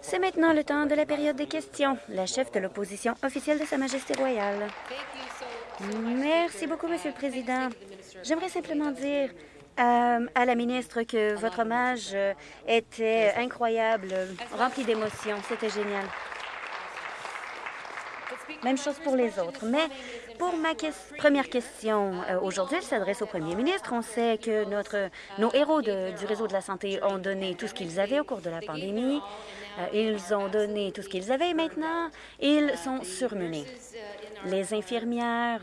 C'est maintenant le temps de la période des questions. La chef de l'opposition officielle de Sa Majesté royale. Merci beaucoup, Monsieur le Président. J'aimerais simplement dire euh, à la ministre que votre hommage euh, était incroyable, rempli d'émotions. C'était génial. Même chose pour les autres. Mais pour ma première question euh, aujourd'hui, elle s'adresse au premier ministre. On sait que notre, nos héros du réseau de la santé ont donné tout ce qu'ils avaient au cours de la pandémie. Euh, ils ont donné tout ce qu'ils avaient et maintenant, ils sont surmenés. Les infirmières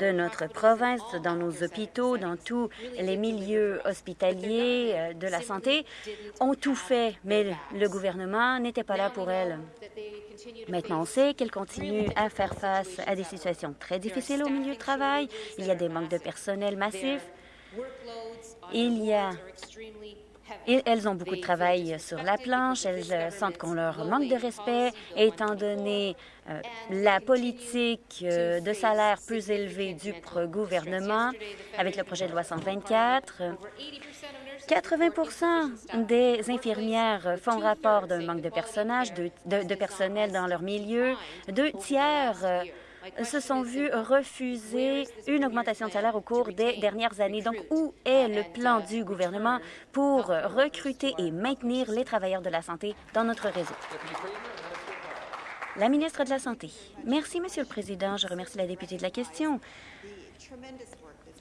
de notre province, dans nos hôpitaux, dans tous les milieux hospitaliers euh, de la santé, ont tout fait, mais le gouvernement n'était pas là pour elles. Maintenant, on sait qu'elles continuent à faire face à des situations très difficiles au milieu du travail. Il y a des manques de personnel massifs. Il y a elles ont beaucoup de travail sur la planche. Elles euh, sentent qu'on leur manque de respect, étant donné euh, la politique euh, de salaire plus élevée du gouvernement avec le projet de loi 124. 80% des infirmières font rapport d'un manque de, de, de personnel dans leur milieu. Deux tiers se sont vus refuser une augmentation de salaire au cours des dernières années. Donc, où est le plan du gouvernement pour recruter et maintenir les travailleurs de la santé dans notre réseau? La ministre de la Santé. Merci, Monsieur le Président. Je remercie la députée de la question.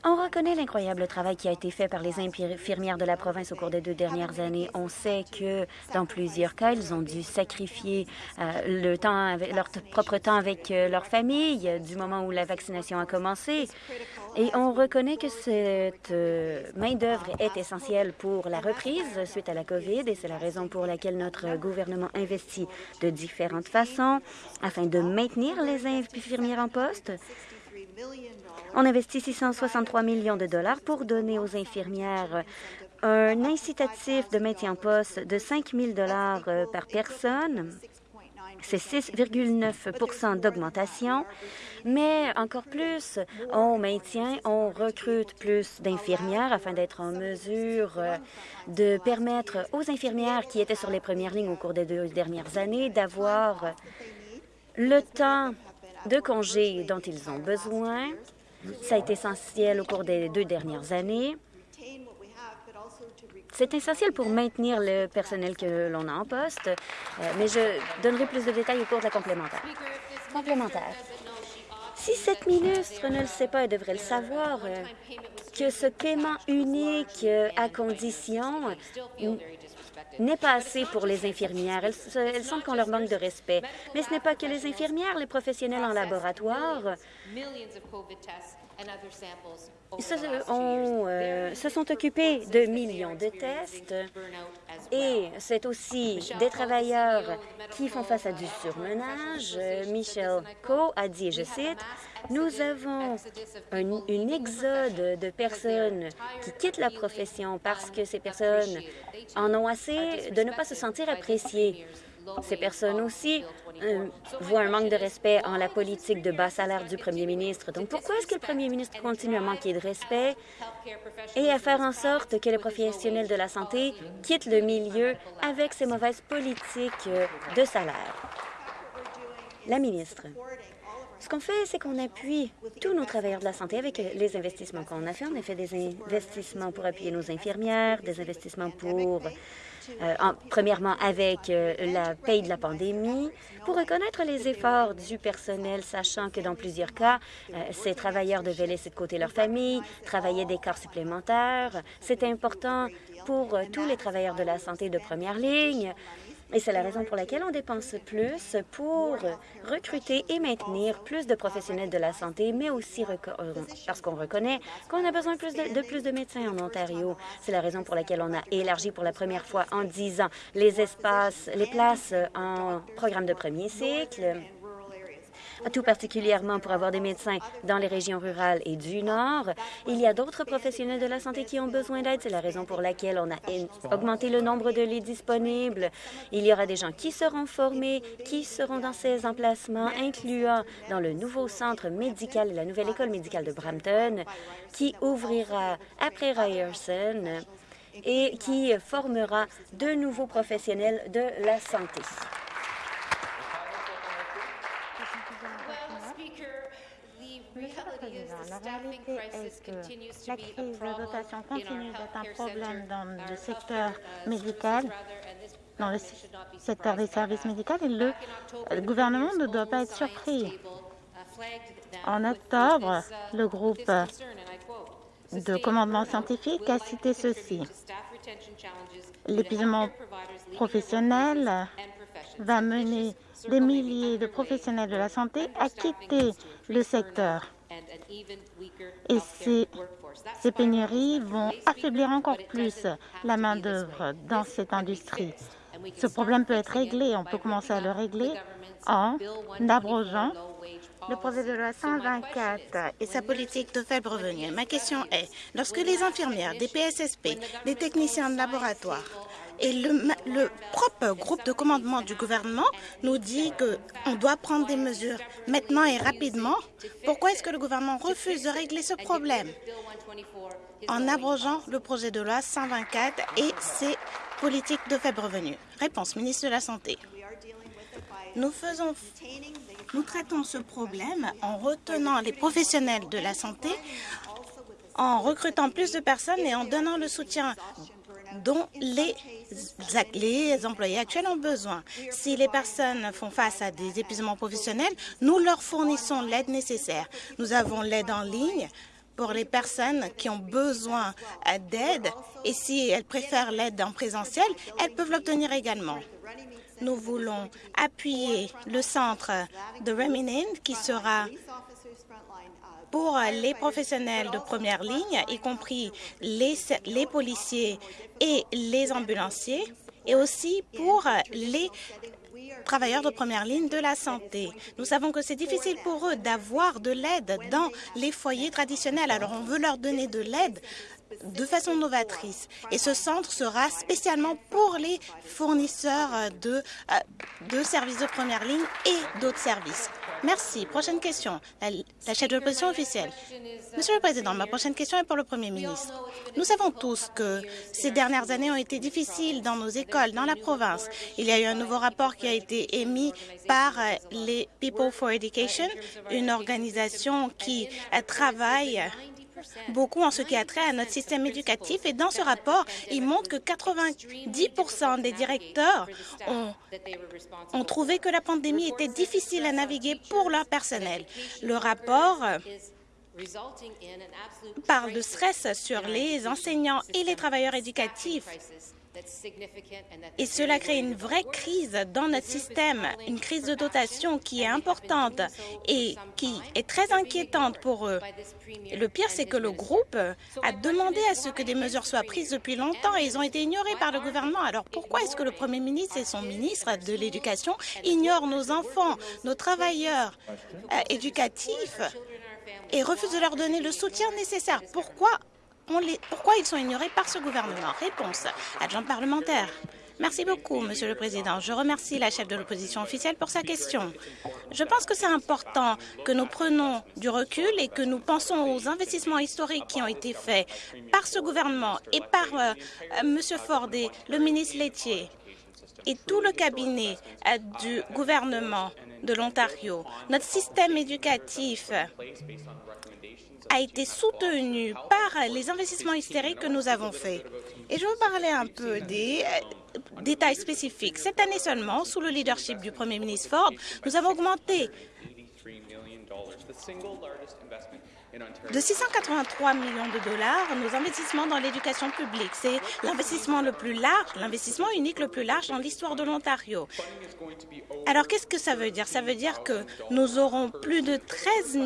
On reconnaît l'incroyable travail qui a été fait par les infirmières de la province au cours des deux dernières années. On sait que dans plusieurs cas, ils ont dû sacrifier euh, leur propre temps avec euh, leur famille du moment où la vaccination a commencé. Et on reconnaît que cette euh, main-d'œuvre est essentielle pour la reprise suite à la COVID et c'est la raison pour laquelle notre gouvernement investit de différentes façons afin de maintenir les infirmières en poste. On investit 663 millions de dollars pour donner aux infirmières un incitatif de maintien en poste de 5 000 dollars euh, par personne. C'est 6,9% d'augmentation, mais encore plus, on maintient, on recrute plus d'infirmières afin d'être en mesure euh, de permettre aux infirmières qui étaient sur les premières lignes au cours des deux dernières années d'avoir le temps de congés dont ils ont besoin ça a été essentiel au cours des deux dernières années. C'est essentiel pour maintenir le personnel que l'on a en poste, euh, mais je donnerai plus de détails au cours de la complémentaire. Complémentaire. Si cette ministre ne le sait pas, elle devrait le savoir, euh, que ce paiement unique euh, à condition n'est pas assez pour les infirmières. Elles, elles sentent qu'on leur manque de respect. Mais ce n'est pas que les infirmières, les professionnels en laboratoire se, euh, se sont occupés de millions de tests et c'est aussi des travailleurs qui font face à du surmenage. Michel Coe a dit, je cite, « Nous avons un, une exode de personnes qui quittent la profession parce que ces personnes en ont assez de ne pas se sentir appréciées. Ces personnes aussi euh, voient un manque de respect en la politique de bas salaire du premier ministre. Donc, pourquoi est-ce que le premier ministre continue à manquer de respect et à faire en sorte que les professionnels de la santé quittent le milieu avec ces mauvaises politiques euh, de salaire? La ministre. Ce qu'on fait, c'est qu'on appuie tous nos travailleurs de la santé avec les investissements qu'on a fait. On a fait des investissements pour appuyer nos infirmières, des investissements pour euh, premièrement avec euh, la paye de la pandémie, pour reconnaître les efforts du personnel, sachant que dans plusieurs cas, euh, ces travailleurs devaient laisser de côté leur famille, travailler des corps supplémentaires. C'est important pour tous les travailleurs de la santé de première ligne et c'est la raison pour laquelle on dépense plus pour recruter et maintenir plus de professionnels de la santé, mais aussi euh, parce qu'on reconnaît qu'on a besoin plus de, plus de médecins en Ontario. C'est la raison pour laquelle on a élargi pour la première fois en 10 ans les espaces, les places en programme de premier cycle tout particulièrement pour avoir des médecins dans les régions rurales et du Nord. Il y a d'autres professionnels de la santé qui ont besoin d'aide. C'est la raison pour laquelle on a augmenté le nombre de lits disponibles. Il y aura des gens qui seront formés, qui seront dans ces emplacements, incluant dans le nouveau centre médical et la nouvelle école médicale de Brampton, qui ouvrira après Ryerson et qui formera de nouveaux professionnels de la santé. La réalité est que la crise de dotation continue d'être un problème dans le secteur médical, dans le secteur des services médicaux, et le, le gouvernement ne doit pas être surpris. En octobre, le groupe de commandement scientifique a cité ceci. L'épuisement professionnel va mener des milliers de professionnels de la santé à quitter le secteur. Et ces, ces pénuries vont affaiblir encore plus la main-d'œuvre dans cette industrie. Ce problème peut être réglé. On peut commencer à le régler en abrogeant le projet de loi 124 et sa politique de faible revenu. Ma question est, lorsque les infirmières, des PSSP, les techniciens de laboratoire et le, le, propre groupe de commandement du gouvernement nous dit qu'on doit prendre des mesures maintenant et rapidement. Pourquoi est-ce que le gouvernement refuse de régler ce problème? En abrogeant le projet de loi 124 et ses politiques de faible revenu Réponse, ministre de la Santé. Nous, faisons, nous traitons ce problème en retenant les professionnels de la santé, en recrutant plus de personnes et en donnant le soutien dont les, employés actuels ont besoin. Si les personnes font face à des épuisements professionnels, nous leur fournissons l'aide nécessaire. Nous avons l'aide en ligne pour les personnes qui ont besoin d'aide et si elles préfèrent l'aide en présentiel, elles peuvent l'obtenir également. Nous voulons appuyer le centre de Reminin qui sera pour les professionnels de première ligne, y compris les, policiers et les ambulanciers, et aussi pour les travailleurs de première ligne de la santé. Nous savons que c'est difficile pour eux d'avoir de l'aide dans les foyers traditionnels, alors on veut leur donner de l'aide de façon novatrice. Et ce centre sera spécialement pour les fournisseurs de, euh, de services de première ligne et d'autres services. Merci. Prochaine question. La, la chef de l'opposition officielle. Monsieur le Président, ma prochaine question est pour le Premier ministre. Nous savons tous que ces dernières années ont été difficiles dans nos écoles, dans la province. Il y a eu un nouveau rapport qui a été émis par les People for Education, une organisation qui travaille beaucoup en ce qui a trait à notre système éducatif. Et dans ce rapport, il montre que 90% des directeurs ont, ont trouvé que la pandémie était difficile à naviguer pour leur personnel. Le rapport parle de stress sur les enseignants et les travailleurs éducatifs et cela crée une vraie crise dans notre système, une crise de dotation qui est importante et qui est très inquiétante pour eux. le pire, c'est que le groupe a demandé à ce que des mesures soient prises depuis longtemps et ils ont été ignorés par le gouvernement. Alors pourquoi est-ce que le Premier ministre et son ministre de l'Éducation ignorent nos enfants, nos travailleurs euh, éducatifs et refusent de leur donner le soutien nécessaire. Pourquoi pourquoi ils sont ignorés par ce gouvernement Réponse, adjoint parlementaire. Merci beaucoup, Monsieur le Président. Je remercie la chef de l'opposition officielle pour sa question. Je pense que c'est important que nous prenions du recul et que nous pensons aux investissements historiques qui ont été faits par ce gouvernement et par euh, Monsieur Ford et le ministre laitier et tout le cabinet euh, du gouvernement de l'Ontario. Notre système éducatif a été soutenu par les investissements hystériques que nous avons faits. Et je veux parler un peu des euh, détails spécifiques. Cette année seulement, sous le leadership du Premier ministre Ford, nous avons augmenté de 683 millions de dollars nos investissements dans l'éducation publique. C'est l'investissement le plus large, l'investissement unique le plus large dans l'histoire de l'Ontario. Alors, qu'est-ce que ça veut dire? Ça veut dire que nous aurons plus de 13 000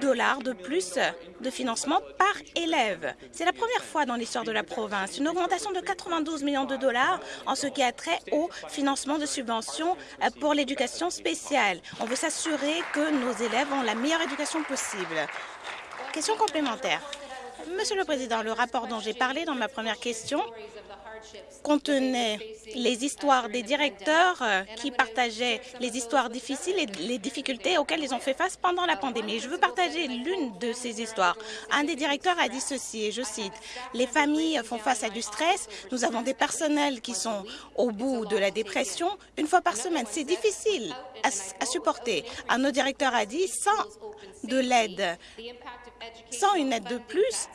dollars de plus de financement par élève. C'est la première fois dans l'histoire de la province, une augmentation de 92 millions de dollars en ce qui a trait au financement de subventions euh, pour l'éducation spéciale. On veut s'assurer que nos élèves ont la meilleure éducation possible. Question complémentaire. Monsieur le Président, le rapport dont j'ai parlé dans ma première question contenait les histoires des directeurs euh, qui partageaient les histoires difficiles et les difficultés auxquelles ils ont fait face pendant la pandémie. Je veux partager l'une de ces histoires. Un des directeurs a dit ceci, et je cite, « Les familles font face à du stress. Nous avons des personnels qui sont au bout de la dépression une fois par semaine. C'est difficile à, à supporter. » Un autre directeur a dit, « Sans de l'aide, sans une aide de plus,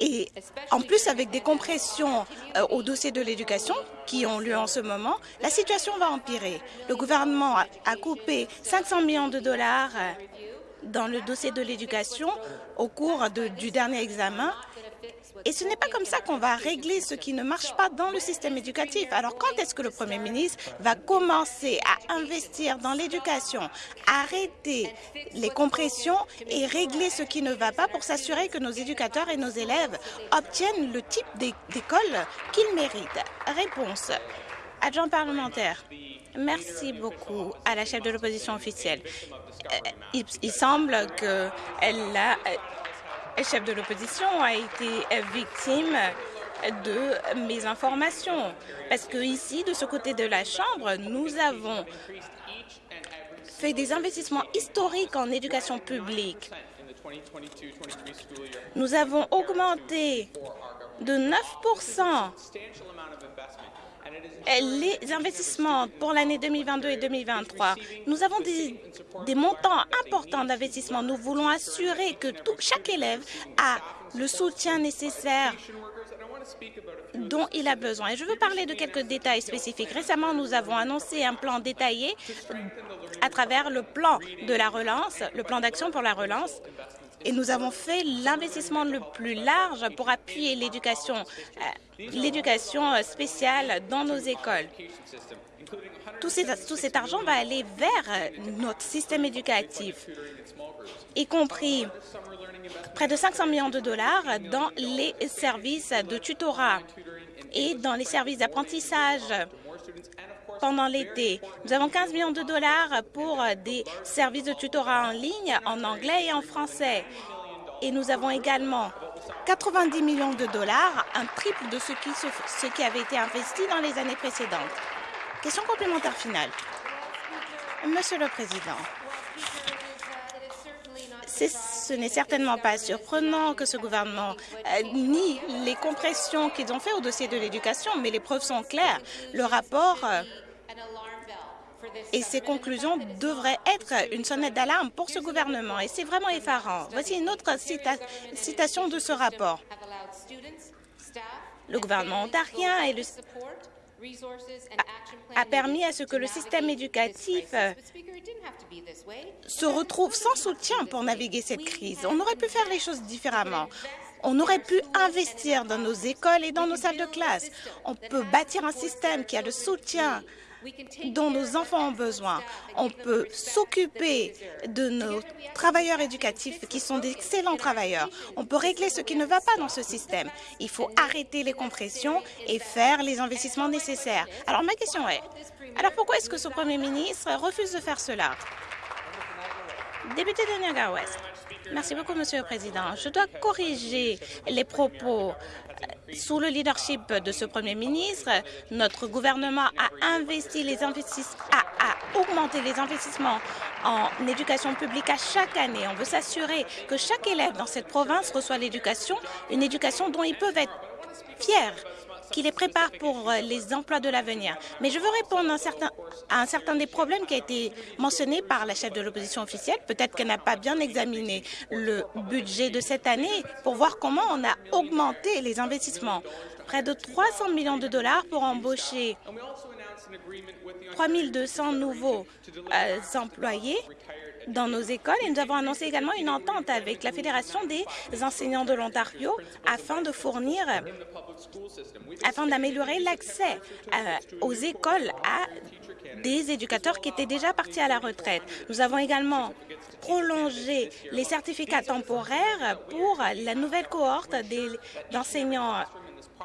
et en plus, avec des compressions euh, au dossier de l'éducation qui ont lieu en ce moment, la situation va empirer. Le gouvernement a, coupé 500 millions de dollars euh, dans le dossier de l'éducation au cours du dernier examen et ce n'est pas comme ça qu'on va régler ce qui ne marche pas dans le système éducatif. Alors quand est-ce que le Premier ministre va commencer à investir dans l'éducation, arrêter les compressions et régler ce qui ne va pas pour s'assurer que nos éducateurs et nos élèves obtiennent le type d'école qu'ils méritent? Réponse. Adjoint parlementaire. Merci beaucoup à la chef de l'opposition officielle. Euh, il, il semble qu'elle a chef de l'opposition, a été victime de mes informations. Parce que ici, de ce côté de la Chambre, nous avons fait des investissements historiques en éducation publique. Nous avons augmenté de 9 les investissements pour l'année 2022 et 2023. Nous avons des, montants importants d'investissement. Nous voulons assurer que chaque élève a le soutien nécessaire dont il a besoin. Et je veux parler de quelques détails spécifiques. Récemment, nous avons annoncé un plan détaillé à travers le plan de la relance, le plan d'action pour la relance, et nous avons fait l'investissement le plus large pour appuyer l'éducation euh, l'éducation spéciale dans nos écoles. Tout, tout cet argent va aller vers notre système éducatif, y compris près de 500 millions de dollars dans les services de tutorat et dans les services d'apprentissage pendant l'été. Nous avons 15 millions de dollars pour des services de tutorat en ligne en anglais et en français. Et nous avons également 90 millions de dollars, un triple de ce qui, avait été investi dans les années précédentes. Question complémentaire finale. Monsieur le Président, ce n'est certainement pas surprenant que ce gouvernement euh, nie les compressions qu'ils ont fait au dossier de l'éducation, mais les preuves sont claires. Le rapport euh, et ces conclusions devraient être une sonnette d'alarme pour ce gouvernement. Et c'est vraiment effarant. Voici une autre citation de ce rapport. Le gouvernement ontarien et le a, permis à ce que le système éducatif se retrouve sans soutien pour naviguer cette crise. On aurait pu faire les choses différemment. On aurait pu investir dans nos écoles et dans nos salles de classe. On peut bâtir un système qui a le soutien dont nos enfants ont besoin. On peut s'occuper de nos travailleurs éducatifs qui sont d'excellents travailleurs. On peut régler ce qui ne va pas dans ce système. Il faut arrêter les compressions et faire les investissements nécessaires. Alors ma question est, alors pourquoi est-ce que ce Premier ministre refuse de faire cela? Député de Niagara West. Merci beaucoup, Monsieur le Président. Je dois corriger les propos sous le leadership de ce Premier ministre, notre gouvernement a investi les investissements, a, augmenté les investissements en éducation publique à chaque année. On veut s'assurer que chaque élève dans cette province reçoit l'éducation, une éducation dont ils peuvent être fiers qui les prépare pour euh, les emplois de l'avenir. Mais je veux répondre à un, certain, à un certain des problèmes qui a été mentionné par la chef de l'opposition officielle. Peut-être qu'elle n'a pas bien examiné le budget de cette année pour voir comment on a augmenté les investissements. Près de 300 millions de dollars pour embaucher 3 200 nouveaux euh, employés dans nos écoles. Et nous avons annoncé également une entente avec la Fédération des enseignants de l'Ontario afin de fournir, afin d'améliorer l'accès euh, aux écoles à des éducateurs qui étaient déjà partis à la retraite. Nous avons également prolongé les certificats temporaires pour la nouvelle cohorte d'enseignants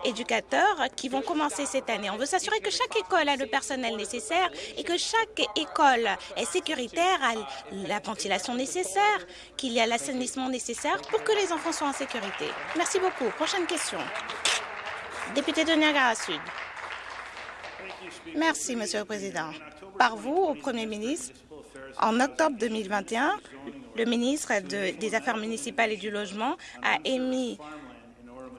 éducateurs qui vont commencer cette année. On veut s'assurer que chaque école a le personnel nécessaire et que chaque école est sécuritaire, a la ventilation nécessaire, qu'il y a l'assainissement nécessaire pour que les enfants soient en sécurité. Merci beaucoup. Prochaine question. Député de Niagara Sud. Merci, Monsieur le Président. Par vous, au Premier ministre, en octobre 2021, le ministre des Affaires municipales et du Logement a émis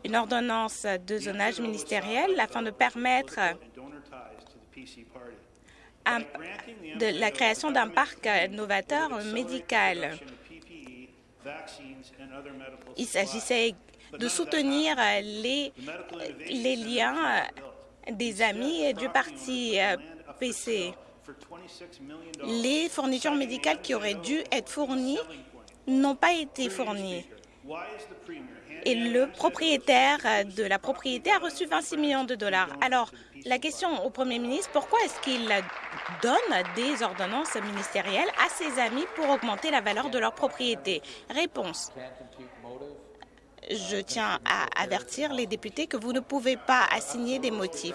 une ordonnance de zonage ministériel afin de permettre de la création d'un parc novateur médical. Il s'agissait de soutenir les, les liens des amis du parti PC. Les fournitures médicales qui auraient dû être fournies n'ont pas été fournies. Et le propriétaire de la propriété a reçu 26 millions de dollars. Alors, la question au Premier ministre, pourquoi est-ce qu'il donne des ordonnances ministérielles à ses amis pour augmenter la valeur de leur propriété? Réponse. Je tiens à avertir les députés que vous ne pouvez pas assigner des motifs.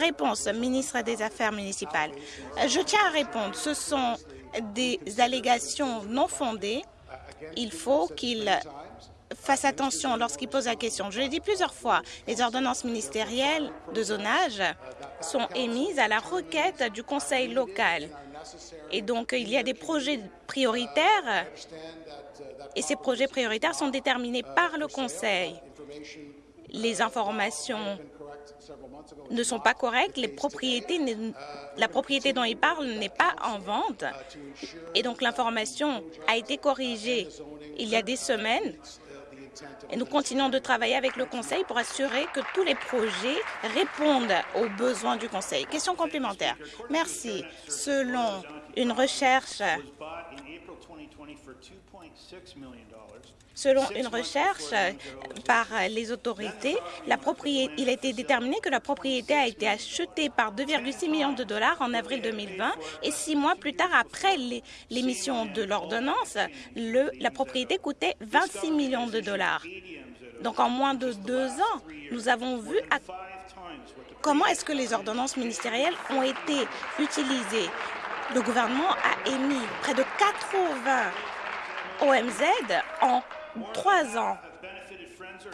Réponse, ministre des Affaires municipales. Je tiens à répondre. Ce sont des allégations non fondées. Il faut qu'il fasse attention lorsqu'il pose la question. Je l'ai dit plusieurs fois, les ordonnances ministérielles de zonage sont émises à la requête du conseil local. Et donc, il y a des projets prioritaires et ces projets prioritaires sont déterminés par le conseil. Les informations ne sont pas correctes, la propriété dont il parle n'est pas en vente et donc l'information a été corrigée il y a des semaines et nous continuons de travailler avec le Conseil pour assurer que tous les projets répondent aux besoins du Conseil. Question complémentaire. Merci. Selon une recherche Selon une recherche par les autorités, il a été déterminé que la propriété a été achetée par 2,6 millions de dollars en avril 2020 et six mois plus tard, après l'émission de l'ordonnance, la propriété coûtait 26 millions de dollars. Donc, en moins de deux ans, nous avons vu comment est-ce que les ordonnances ministérielles ont été utilisées. Le gouvernement a émis près de 80 OMZ en trois ans.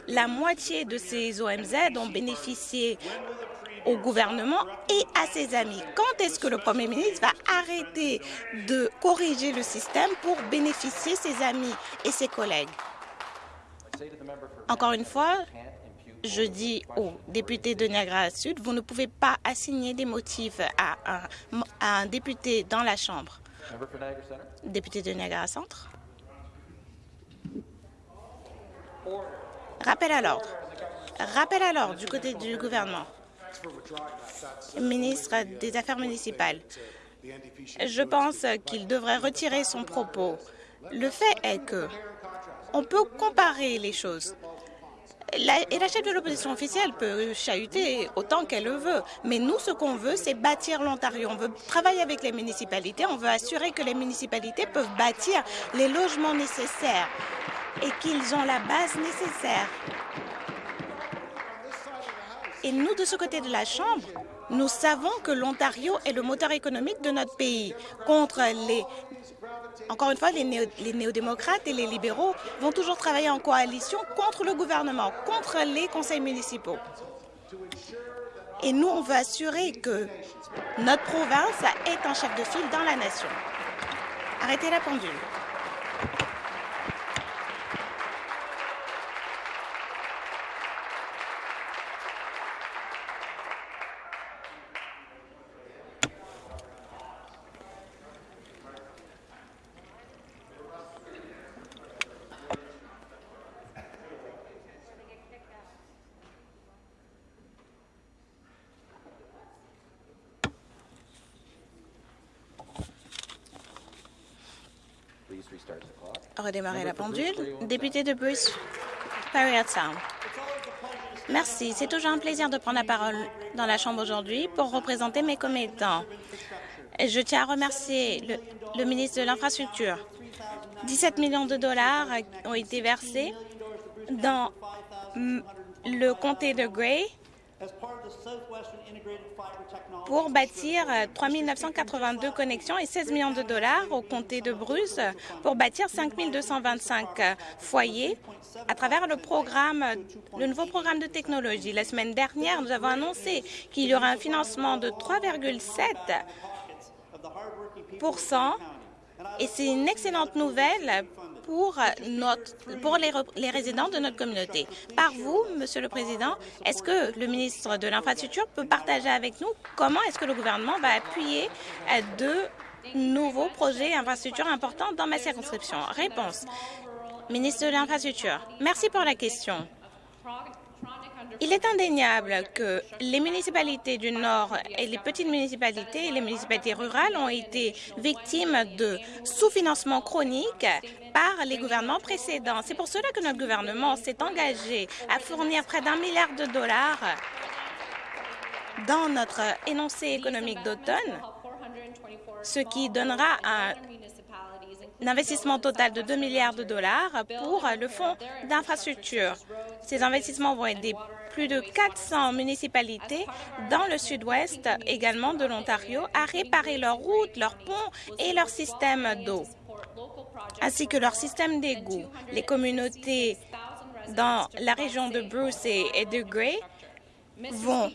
La moitié de ces OMZ ont bénéficié au gouvernement et à ses amis. Quand est-ce que le Premier ministre va arrêter de corriger le système pour bénéficier ses amis et ses collègues? Encore une fois, je dis aux députés de Niagara Sud, vous ne pouvez pas assigner des motifs à un, à un député dans la Chambre. Député de Niagara Centre. Rappel à l'ordre. Rappel à l'ordre du côté du gouvernement. Ministre des Affaires municipales, je pense qu'il devrait retirer son propos. Le fait est que on peut comparer les choses. Et la chef de l'opposition officielle peut chahuter autant qu'elle le veut. Mais nous, ce qu'on veut, c'est bâtir l'Ontario. On veut travailler avec les municipalités. On veut assurer que les municipalités peuvent bâtir les logements nécessaires et qu'ils ont la base nécessaire. Et nous, de ce côté de la Chambre, nous savons que l'Ontario est le moteur économique de notre pays. Contre les... Encore une fois, les, néo les néo-démocrates et les libéraux vont toujours travailler en coalition contre le gouvernement, contre les conseils municipaux. Et nous, on veut assurer que notre province est un chef de file dans la nation. Arrêtez la pendule. Redémarrer la pendule. Député de Bruce, Sound. Merci. C'est toujours un plaisir de prendre la parole dans la Chambre aujourd'hui pour représenter mes commettants. Je tiens à remercier le, le ministre de l'Infrastructure. 17 millions de dollars ont été versés dans le comté de Gray pour bâtir 3 982 connexions et 16 millions de dollars au comté de Bruce pour bâtir 5 225 foyers à travers le programme, le nouveau programme de technologie. La semaine dernière, nous avons annoncé qu'il y aura un financement de 3,7 et c'est une excellente nouvelle pour, pour les, résidents de notre communauté. Par vous, Monsieur le Président, est-ce que le ministre de l'Infrastructure peut partager avec nous comment est-ce que le gouvernement va appuyer euh, de nouveaux projets infrastructures importants dans ma circonscription? Réponse. Ministre de l'Infrastructure, merci pour la question. Il est indéniable que les municipalités du Nord et les petites municipalités et les municipalités rurales ont été victimes de sous-financement chronique par les gouvernements précédents. C'est pour cela que notre gouvernement s'est engagé à fournir près d'un milliard de dollars dans notre énoncé économique d'automne, ce qui donnera un investissement total de 2 milliards de dollars pour le fonds d'infrastructure. Ces investissements vont aider plus de 400 municipalités dans le sud-ouest également de l'Ontario à réparer leurs routes, leurs ponts et leur système d'eau, ainsi que leur système d'égout. Les communautés dans la région de Bruce et de Gray vont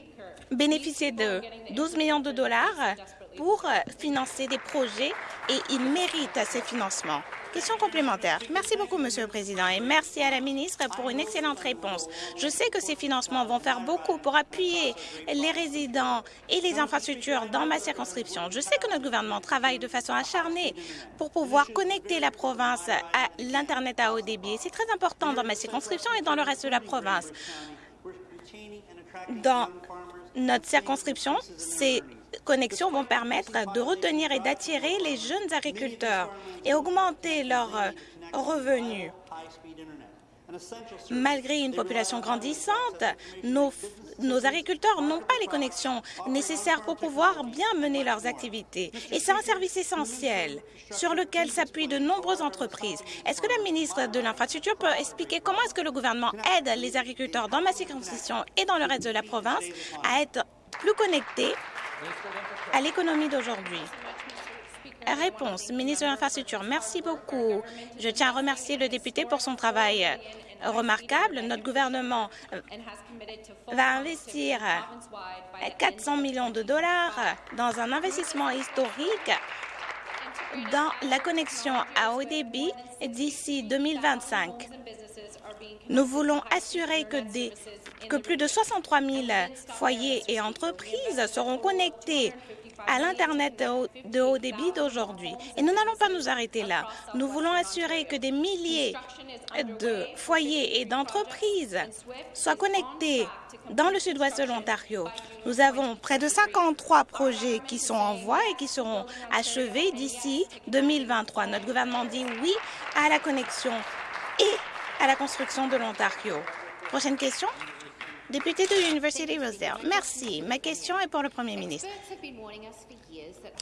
bénéficier de 12 millions de dollars pour financer des projets et ils méritent ces financements. Question complémentaire. Merci beaucoup, Monsieur le Président, et merci à la ministre pour une excellente réponse. Je sais que ces financements vont faire beaucoup pour appuyer les résidents et les infrastructures dans ma circonscription. Je sais que notre gouvernement travaille de façon acharnée pour pouvoir connecter la province à l'Internet à haut débit. C'est très important dans ma circonscription et dans le reste de la province. Dans notre circonscription, c'est connexions vont permettre de retenir et d'attirer les jeunes agriculteurs et augmenter leurs euh, revenus. Malgré une population grandissante, nos, nos agriculteurs n'ont pas les connexions nécessaires pour pouvoir bien mener leurs activités. Et c'est un service essentiel sur lequel s'appuient de nombreuses entreprises. Est-ce que la ministre de l'Infrastructure peut expliquer comment est-ce que le gouvernement aide les agriculteurs dans ma circonscription et dans le reste de la province à être plus connectés à l'économie d'aujourd'hui. Réponse, ministre de l'Infrastructure, merci beaucoup. Je tiens à remercier le député pour son travail remarquable. Notre gouvernement va investir 400 millions de dollars dans un investissement historique dans la connexion à haut débit d'ici 2025. Nous voulons assurer que, plus de 63 000 foyers et entreprises seront connectés à l'Internet de haut débit d'aujourd'hui. Et nous n'allons pas nous arrêter là. Nous voulons assurer que des milliers de foyers et d'entreprises soient connectés dans le sud-ouest de l'Ontario. Nous avons près de 53 projets qui sont en voie et qui seront achevés d'ici 2023. Notre gouvernement dit oui à la connexion et à la construction de l'Ontario. Prochaine question. Député de l'Université Rosedale. Merci. Ma question est pour le Premier ministre.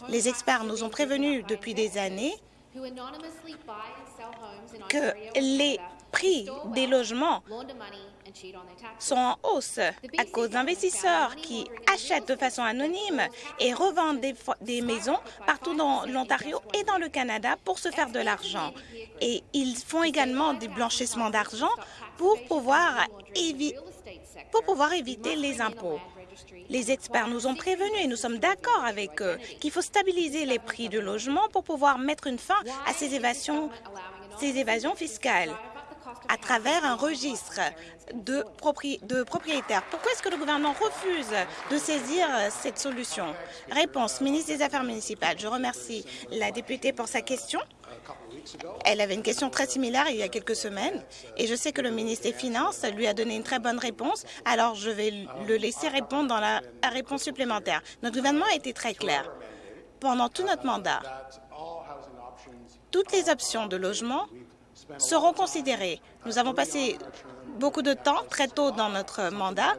Les experts nous ont prévenus depuis des années que les prix des logements sont en hausse à cause d'investisseurs qui achètent de façon anonyme et revendent des, maisons partout dans l'Ontario et dans le Canada pour se faire de l'argent. Et ils font également des blanchissements d'argent pour pouvoir, éviter les impôts. Les experts nous ont prévenus et nous sommes d'accord avec eux qu'il faut stabiliser les prix du logement pour pouvoir mettre une fin à ces évasions fiscales à travers un registre de, propriétaires. Pourquoi est-ce que le gouvernement refuse de saisir cette solution? Réponse, ministre des Affaires municipales. Je remercie la députée pour sa question. Elle avait une question très similaire il y a quelques semaines et je sais que le ministre des Finances lui a donné une très bonne réponse, alors je vais le laisser répondre dans la réponse supplémentaire. Notre gouvernement a été très clair. Pendant tout notre mandat, toutes les options de logement seront considérées. Nous avons passé beaucoup de temps, très tôt dans notre mandat,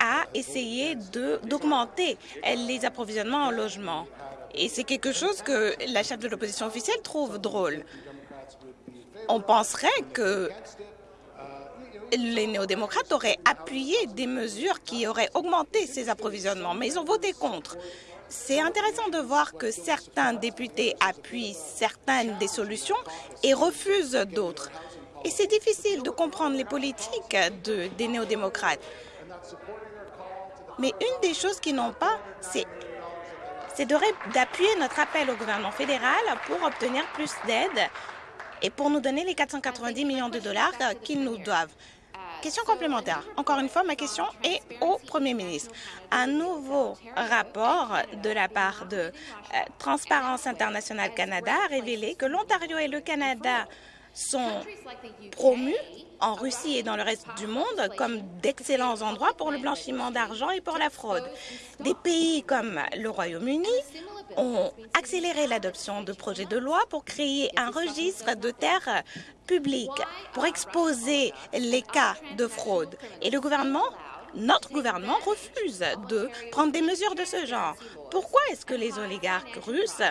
à essayer d'augmenter les approvisionnements en logement. Et c'est quelque chose que la chef de l'opposition officielle trouve drôle. On penserait que les néo-démocrates auraient appuyé des mesures qui auraient augmenté ces approvisionnements, mais ils ont voté contre. C'est intéressant de voir que certains députés appuient certaines des solutions et refusent d'autres. Et c'est difficile de comprendre les politiques de, des néo-démocrates. Mais une des choses qu'ils n'ont pas, c'est d'appuyer notre appel au gouvernement fédéral pour obtenir plus d'aide et pour nous donner les 490 millions de dollars qu'ils nous doivent. Question complémentaire. Encore une fois, ma question est au Premier ministre. Un nouveau rapport de la part de euh, Transparence internationale Canada a révélé que l'Ontario et le Canada sont promus en Russie et dans le reste du monde comme d'excellents endroits pour le blanchiment d'argent et pour la fraude. Des pays comme le Royaume-Uni ont accéléré l'adoption de projets de loi pour créer un registre de terres publiques pour exposer les cas de fraude. Et le gouvernement notre gouvernement refuse de prendre des mesures de ce genre. Pourquoi est-ce que les oligarques russes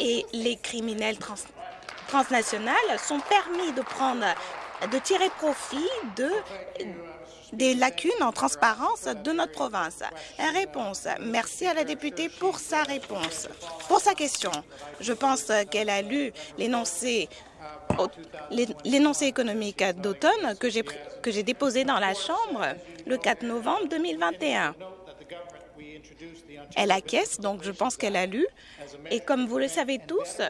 et les criminels transnationaux sont permis de prendre de tirer profit de des lacunes en transparence de notre province. Réponse. Merci à la députée pour sa réponse. Pour sa question, je pense qu'elle a lu l'énoncé l'énoncé économique d'automne que j'ai déposé dans la Chambre le 4 novembre 2021. Elle acquiesce, donc je pense qu'elle a lu. Et comme vous le savez tous,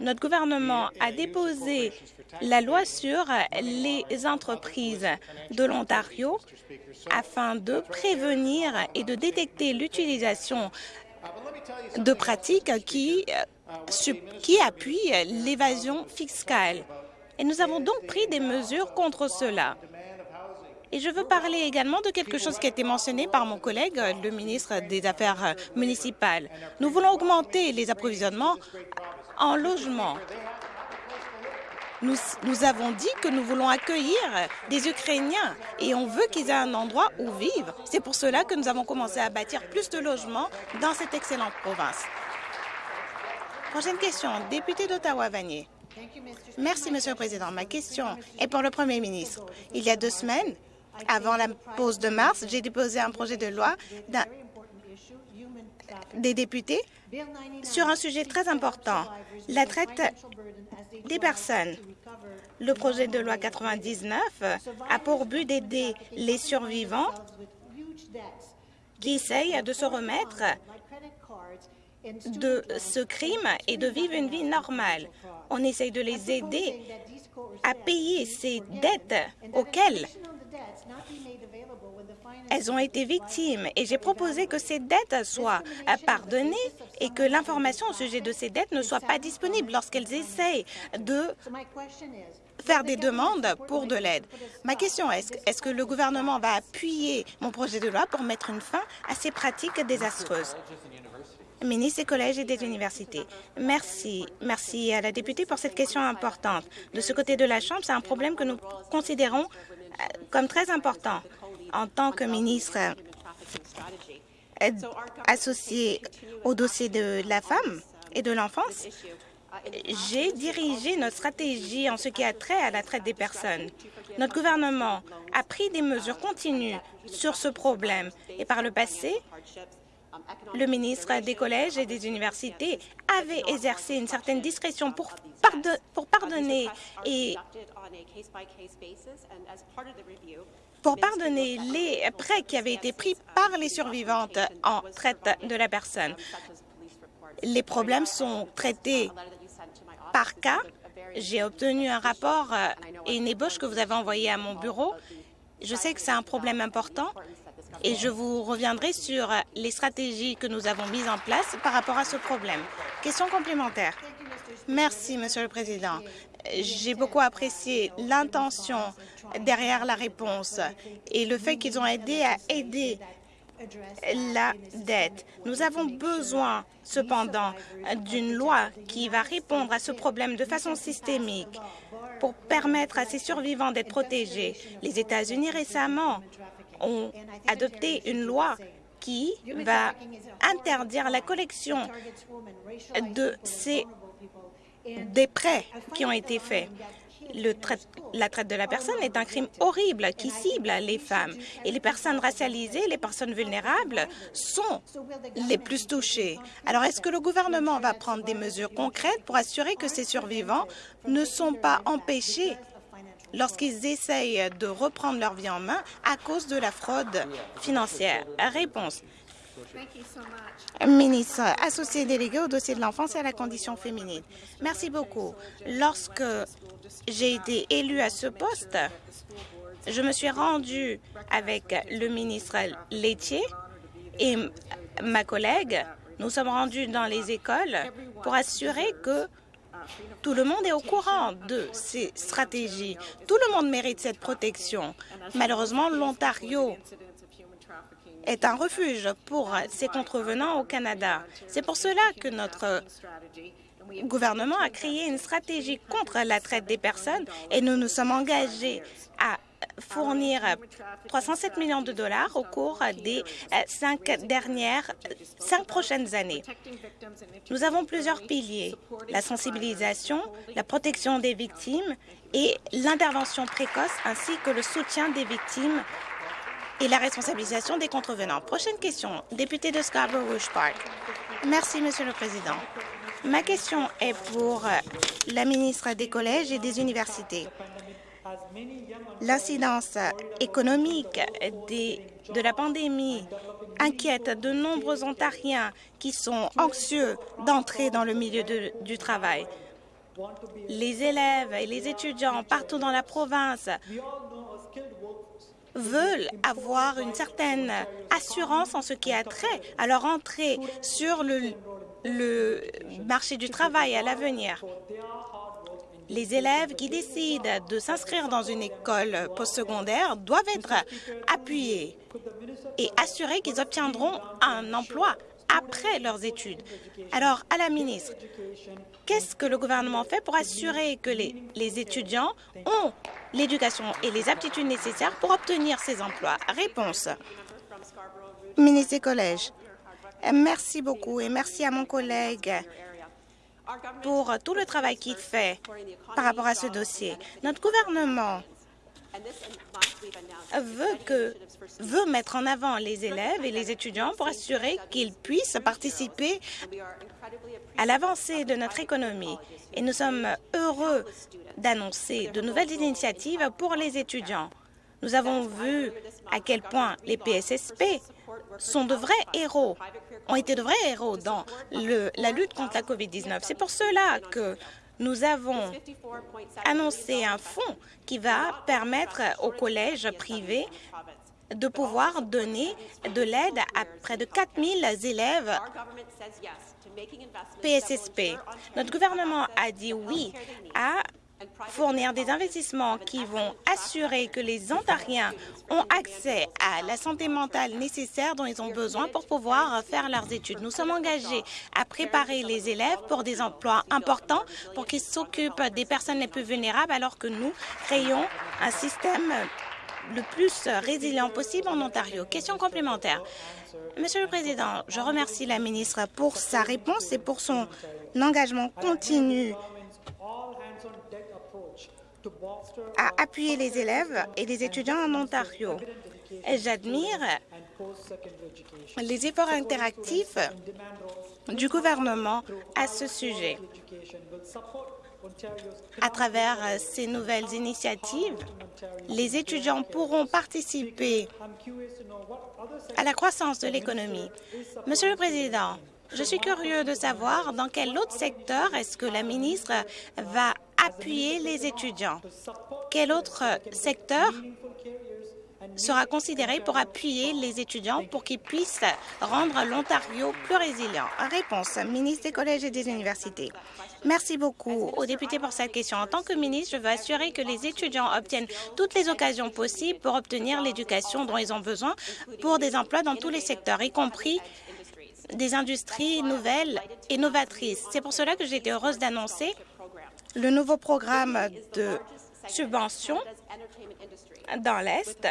notre gouvernement a déposé la loi sur les entreprises de l'Ontario afin de prévenir et de détecter l'utilisation de pratiques qui, qui appuient l'évasion fiscale. Et nous avons donc pris des mesures contre cela. Et je veux parler également de quelque chose qui a été mentionné par mon collègue, le ministre des Affaires municipales. Nous voulons augmenter les approvisionnements en logement. Nous, nous, avons dit que nous voulons accueillir des Ukrainiens et on veut qu'ils aient un endroit où vivre. C'est pour cela que nous avons commencé à bâtir plus de logements dans cette excellente province. Prochaine question, député d'Ottawa-Vanier. Merci, Monsieur le Président. Ma question est pour le Premier ministre. Il y a deux semaines, avant la pause de mars, j'ai déposé un projet de loi des députés sur un sujet très important, la traite des personnes. Le projet de loi 99 a pour but d'aider les survivants qui essayent de se remettre de ce crime et de vivre une vie normale. On essaye de les aider à payer ces dettes auxquelles elles ont été victimes et j'ai proposé que ces dettes soient pardonnées et que l'information au sujet de ces dettes ne soit pas disponible lorsqu'elles essayent de faire des demandes pour de l'aide? Ma question est, est-ce que le gouvernement va appuyer mon projet de loi pour mettre une fin à ces pratiques désastreuses? ministre des collèges et des universités. Merci. Merci à la députée pour cette question importante. De ce côté de la Chambre, c'est un problème que nous considérons euh, comme très important. En tant que ministre associé au dossier de la femme et de l'enfance, j'ai dirigé notre stratégie en ce qui a trait à la traite des personnes. Notre gouvernement a pris des mesures continues sur ce problème et par le passé, le ministre des collèges et des universités avait exercé une certaine discrétion pour, pardonner et pour pardonner les prêts qui avaient été pris par les survivantes en traite de la personne. Les problèmes sont traités par cas. J'ai obtenu un rapport et une ébauche que vous avez envoyé à mon bureau. Je sais que c'est un problème important et je vous reviendrai sur les stratégies que nous avons mises en place par rapport à ce problème. Question complémentaire. Merci, Monsieur le Président. J'ai beaucoup apprécié l'intention derrière la réponse et le fait qu'ils ont aidé à aider la dette. Nous avons besoin, cependant, d'une loi qui va répondre à ce problème de façon systémique pour permettre à ces survivants d'être protégés. Les États-Unis récemment ont adopté une loi qui va interdire la collection de ces des prêts qui ont été faits. la traite de la personne est un crime horrible qui cible les femmes. Et les personnes racialisées, les personnes vulnérables sont les plus touchées. Alors, est-ce que le gouvernement va prendre des mesures concrètes pour assurer que ces survivants ne sont pas empêchés lorsqu'ils essayent de reprendre leur vie en main à cause de la fraude financière? Réponse. Ministre associé délégué au dossier de l'enfance et à la condition féminine. Merci beaucoup. Lorsque j'ai été élu à ce poste, je me suis rendue avec le ministre laitier et ma collègue. Nous sommes rendus dans les écoles pour assurer que tout le monde est au courant de ces stratégies. Tout le monde mérite cette protection. Malheureusement, l'Ontario est un refuge pour ces contrevenants au Canada. C'est pour cela que notre gouvernement a créé une stratégie contre la traite des personnes et nous nous sommes engagés à fournir 307 millions de dollars au cours des cinq dernières, cinq prochaines années. Nous avons plusieurs piliers, la sensibilisation, la protection des victimes et l'intervention précoce ainsi que le soutien des victimes et la responsabilisation des contrevenants. Prochaine question, député de Scarborough Park. Merci, Monsieur le Président. Ma question est pour la ministre des Collèges et des Universités. L'incidence économique de la pandémie inquiète de nombreux Ontariens qui sont anxieux d'entrer dans le milieu du travail. Les élèves et les étudiants partout dans la province veulent avoir une certaine assurance en ce qui a trait à leur entrée sur le, marché du travail à l'avenir. Les élèves qui décident de s'inscrire dans une école postsecondaire doivent être appuyés et assurés qu'ils obtiendront un emploi après leurs études. Alors, à la ministre, qu'est-ce que le gouvernement fait pour assurer que les, étudiants ont l'éducation et les aptitudes nécessaires pour obtenir ces emplois? Réponse. Ministre des collèges, merci beaucoup et merci à mon collègue pour tout le travail qu'il fait par rapport à ce dossier. Notre gouvernement veut, mettre en avant les élèves et les étudiants pour assurer qu'ils puissent participer à l'avancée de notre économie. Et nous sommes heureux d'annoncer de nouvelles initiatives pour les étudiants. Nous avons vu à quel point les PSSP sont de vrais héros, ont été de vrais héros dans la lutte contre la COVID-19. C'est pour cela que nous avons annoncé un fonds qui va permettre aux collèges privés de pouvoir donner de l'aide à près de 4 000 élèves PSSP. Notre gouvernement a dit oui à fournir des investissements qui vont assurer que les Ontariens ont accès à la santé mentale nécessaire dont ils ont besoin pour pouvoir faire leurs études. Nous sommes engagés à préparer les élèves pour des emplois importants pour qu'ils s'occupent des personnes les plus vulnérables alors que nous créons un système le plus résilient possible en Ontario. Question complémentaire. Monsieur le Président, je remercie la ministre pour sa réponse et pour son engagement continu à appuyer les élèves et les étudiants en Ontario. J'admire les efforts interactifs du gouvernement à ce sujet. À travers ces nouvelles initiatives, les étudiants pourront participer à la croissance de l'économie. Monsieur le Président, je suis curieux de savoir dans quel autre secteur est-ce que la ministre va appuyer les étudiants. Quel autre secteur sera considéré pour appuyer les étudiants pour qu'ils puissent rendre l'Ontario plus résilient? Réponse, ministre des collèges et des universités. Merci beaucoup aux députés pour cette question. En tant que ministre, je veux assurer que les étudiants obtiennent toutes les occasions possibles pour obtenir l'éducation dont ils ont besoin pour des emplois dans tous les secteurs, y compris des industries nouvelles et novatrices. C'est pour cela que j'ai été heureuse d'annoncer le nouveau programme de subvention dans l'Est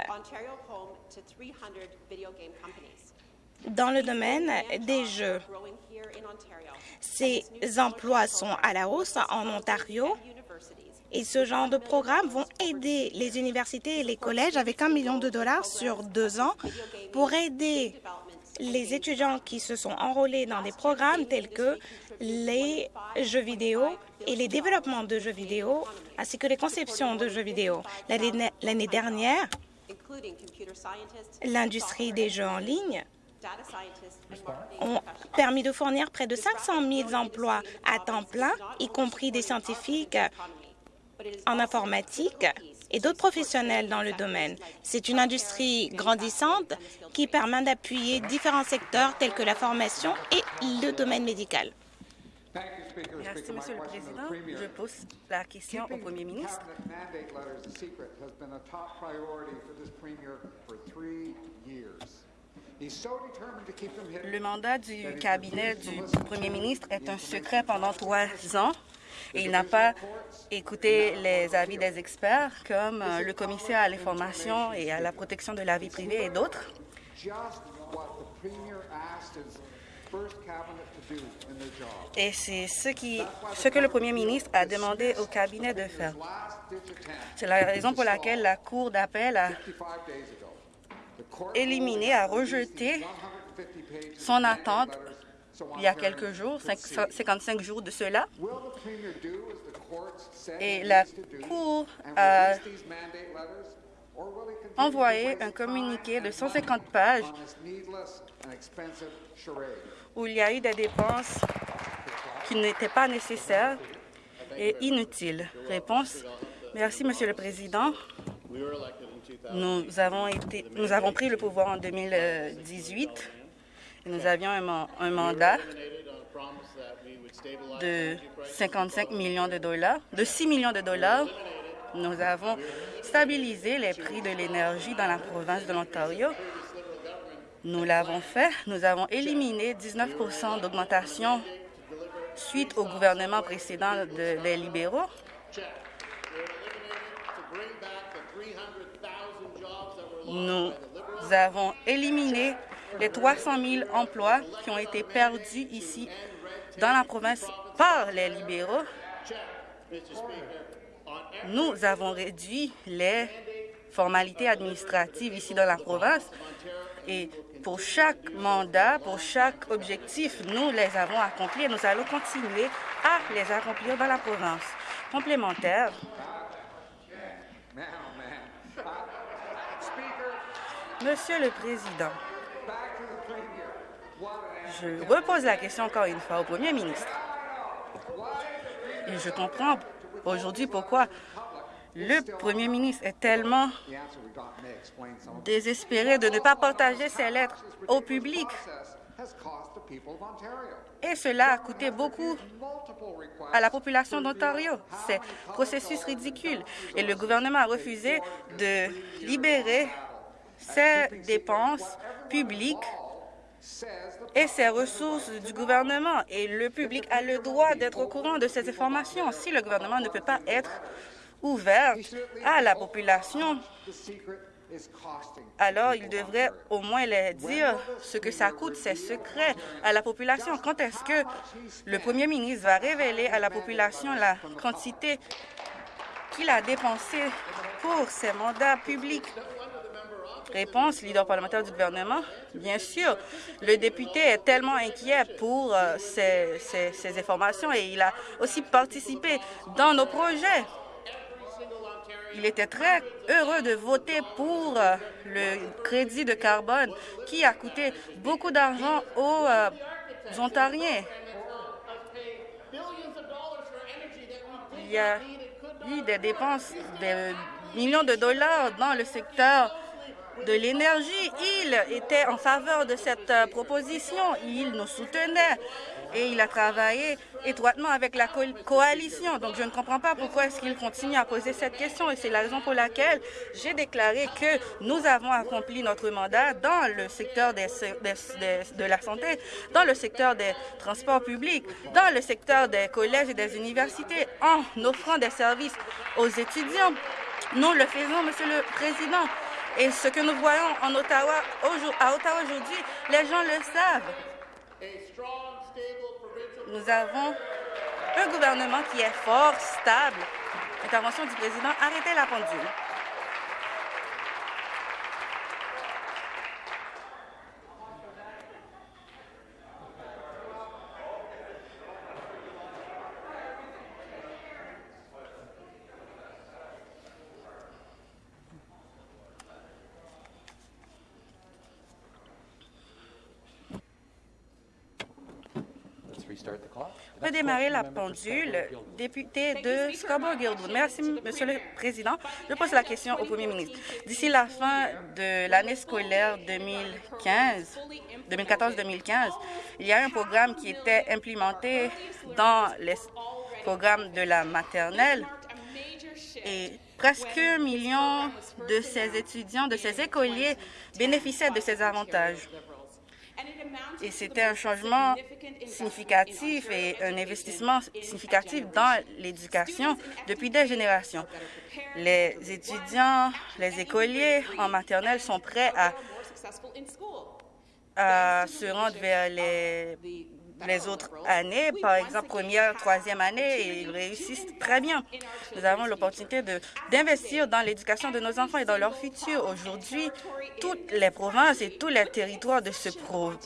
dans le domaine des jeux. Ces emplois sont à la hausse en Ontario et ce genre de programmes vont aider les universités et les collèges avec un million de dollars sur deux ans pour aider les étudiants qui se sont enrôlés dans des programmes tels que les jeux vidéo et les développements de jeux vidéo, ainsi que les conceptions de jeux vidéo. L'année dernière, l'industrie des jeux en ligne ont permis de fournir près de 500 000 emplois à temps plein, y compris des scientifiques en informatique et d'autres professionnels dans le domaine. C'est une industrie grandissante qui permet d'appuyer différents secteurs tels que la formation et le domaine médical. Merci, Monsieur le Président. Je pose la question au Premier ministre. Le mandat du cabinet du Premier ministre est un secret pendant trois ans il n'a pas écouté les avis des experts comme euh, le commissaire à l'information et à la protection de la vie privée et d'autres. Et c'est ce, ce que le premier ministre a demandé au cabinet de faire. C'est la raison pour laquelle la Cour d'appel a éliminé, a rejeté son attente il y a quelques jours, 55 jours de cela. Et la Cour a envoyé un communiqué de 150 pages où il y a eu des dépenses qui n'étaient pas nécessaires et inutiles? Réponse. Merci, Monsieur le Président. Nous avons, été, nous avons pris le pouvoir en 2018 et nous avions un, mandat de 55 millions de dollars, de 6 millions de dollars. Nous avons stabilisé les prix de l'énergie dans la province de l'Ontario. Nous l'avons fait. Nous avons éliminé 19% d'augmentation suite au gouvernement précédent des libéraux. Nous avons éliminé les 300 000 emplois qui ont été perdus ici dans la province par les libéraux. Nous avons réduit les formalités administratives ici dans la province et pour chaque mandat, pour chaque objectif, nous les avons accomplis et nous allons continuer à les accomplir dans la province. Complémentaire. Monsieur le Président, je repose la question encore une fois au Premier ministre. Et je comprends aujourd'hui pourquoi le Premier ministre est tellement désespéré de ne pas partager ses lettres au public. Et cela a coûté beaucoup à la population d'Ontario. C'est processus ridicule. Et le gouvernement a refusé de libérer ses dépenses publiques et ces ressources du gouvernement. Et le public a le droit d'être au courant de ces informations. Si le gouvernement ne peut pas être ouvert à la population, alors il devrait au moins les dire ce que ça coûte, ces secrets à la population. Quand est-ce que le premier ministre va révéler à la population la quantité qu'il a dépensée pour ses mandats publics? Réponse, leader parlementaire du gouvernement. Bien sûr, le député est tellement inquiet pour euh, ces, ces, informations et il a aussi participé dans nos projets. Il était très heureux de voter pour euh, le crédit de carbone qui a coûté beaucoup d'argent aux euh, Ontariens. Il y a eu des dépenses de millions de dollars dans le secteur de l'énergie. Il était en faveur de cette euh, proposition. Il nous soutenait et il a travaillé étroitement avec la coalition. Donc, je ne comprends pas pourquoi est-ce qu'il continue à poser cette question et c'est la raison pour laquelle j'ai déclaré que nous avons accompli notre mandat dans le secteur de la santé, dans le secteur des transports publics, dans le secteur des collèges et des universités, en offrant des services aux étudiants. Nous le faisons, Monsieur le Président, Et ce que nous voyons à Ottawa aujourd'hui, les gens le savent. Nous avons un gouvernement qui est fort, stable. Intervention du président. Arrêtez la pendule. Démarrer la pendule. Député de Scarborough-Guildwood. Merci, Monsieur le Président. Je pose la question au Premier ministre. D'ici la fin de l'année scolaire 2015, 2014-2015, il y a un programme qui était implémenté dans les programmes de la maternelle et presque un million de ces étudiants, de ces écoliers bénéficiaient de ces avantages. Et c'était un changement significatif et un investissement significatif dans l'éducation depuis des générations. Les étudiants, les écoliers en maternelle sont prêts à, se rendre vers les les autres années, par exemple première, troisième année, ils réussissent très bien. Nous avons l'opportunité d'investir dans l'éducation de nos enfants et dans leur futur. Aujourd'hui, toutes les provinces et tous les territoires de ce,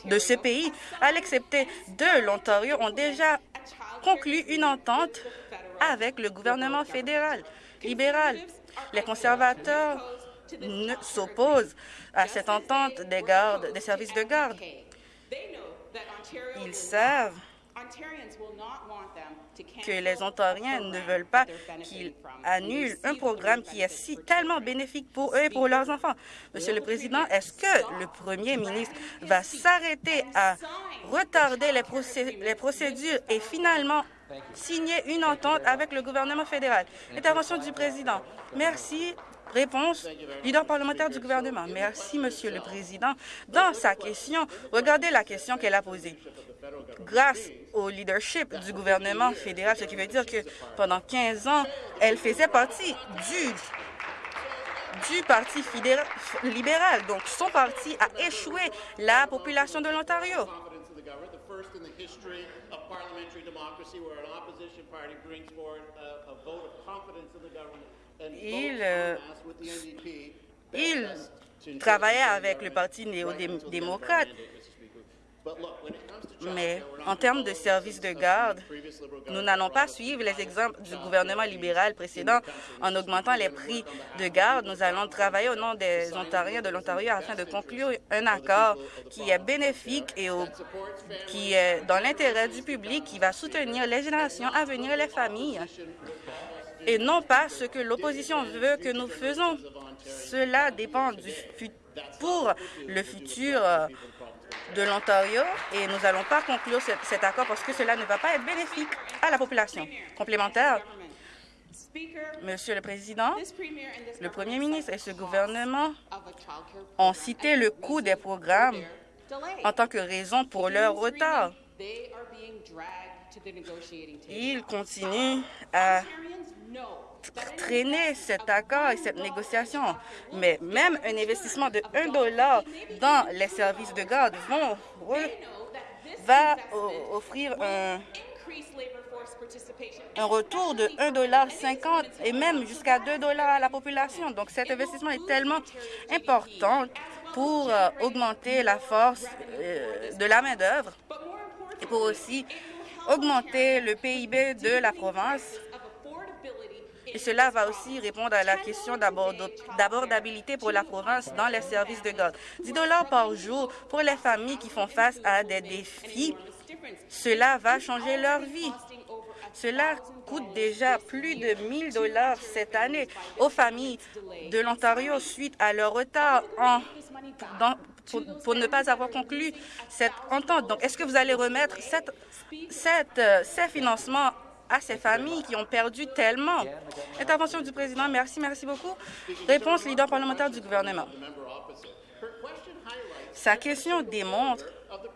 de ce pays, à l'excepter de l'Ontario, ont déjà conclu une entente avec le gouvernement fédéral libéral. Les conservateurs s'opposent à cette entente des gardes, des services de garde. Ils savent que les Ontariens ne veulent pas qu'ils annulent un programme qui est si tellement bénéfique pour eux et pour leurs enfants. Monsieur le Président, est-ce que le Premier ministre va s'arrêter à retarder les, les procédures et finalement signer une entente avec le gouvernement fédéral? Intervention du Président. Merci. Réponse, leader parlementaire du gouvernement. Merci, Monsieur le Président. Dans sa question, regardez la question qu'elle a posée. Grâce au leadership du gouvernement fédéral, ce qui veut dire que pendant 15 ans, elle faisait partie du du Parti libéral. Donc, son parti a échoué la population de l'Ontario. Il, euh, il travaillait avec le Parti néo-démocrate, mais en termes de services de garde, nous n'allons pas suivre les exemples du gouvernement libéral précédent en augmentant les prix de garde. Nous allons travailler au nom des Ontariens de l'Ontario afin de conclure un accord qui est bénéfique et qui est dans l'intérêt du public, qui va soutenir les générations à venir et les familles et non pas ce que l'opposition veut que nous faisons. Cela dépend du pour le futur euh, de l'Ontario et nous n'allons pas conclure cet accord parce que cela ne va pas être bénéfique à la population. Complémentaire, Monsieur le Président, le Premier ministre et ce gouvernement ont cité le coût des programmes en tant que raison pour leur retard. Ils continuent à traîner cet accord et cette négociation. Mais même un investissement de 1 dollar dans les services de garde vont, va offrir un, un retour de 1,50 dollar et même jusqu'à 2 dollars à la population. Donc cet investissement est tellement important pour euh, augmenter la force euh, de la main-d'œuvre et pour aussi augmenter le PIB de la province et cela va aussi répondre à la question d'abordabilité pour la province dans les services de garde. 10 dollars par jour pour les familles qui font face à des défis, cela va changer leur vie. Cela coûte déjà plus de 1000 dollars cette année aux familles de l'Ontario suite à leur retard en, pour, ne pas avoir conclu cette entente. Donc, est-ce que vous allez remettre euh, ces financements à ces familles qui ont perdu tellement. Intervention du président. Merci, merci beaucoup. Réponse leader parlementaire du gouvernement. Sa question démontre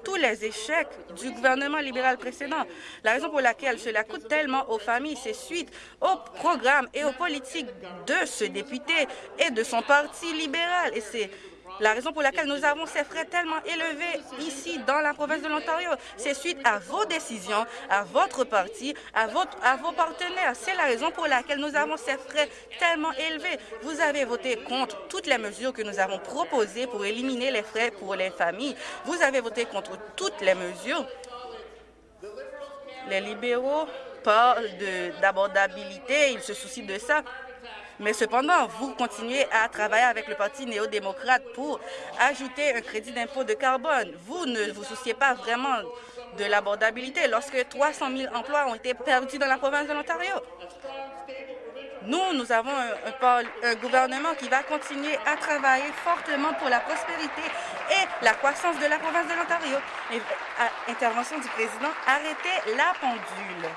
tous les échecs du gouvernement libéral précédent. La raison pour laquelle cela coûte tellement aux familles, c'est suite au programme et aux politiques de ce député et de son parti libéral. Et c'est la raison pour laquelle nous avons ces frais tellement élevés ici dans la province de l'Ontario, c'est suite à vos décisions, à votre parti, à, vos partenaires. C'est la raison pour laquelle nous avons ces frais tellement élevés. Vous avez voté contre toutes les mesures que nous avons proposées pour éliminer les frais pour les familles. Vous avez voté contre toutes les mesures. Les libéraux parlent d'abordabilité, ils se soucient de ça. Mais cependant, vous continuez à travailler avec le Parti néo-démocrate pour ajouter un crédit d'impôt de carbone. Vous ne vous souciez pas vraiment de l'abordabilité lorsque 300 000 emplois ont été perdus dans la province de l'Ontario. Nous, nous avons un, gouvernement qui va continuer à travailler fortement pour la prospérité et la croissance de la province de l'Ontario. Intervention du président, arrêtez la pendule.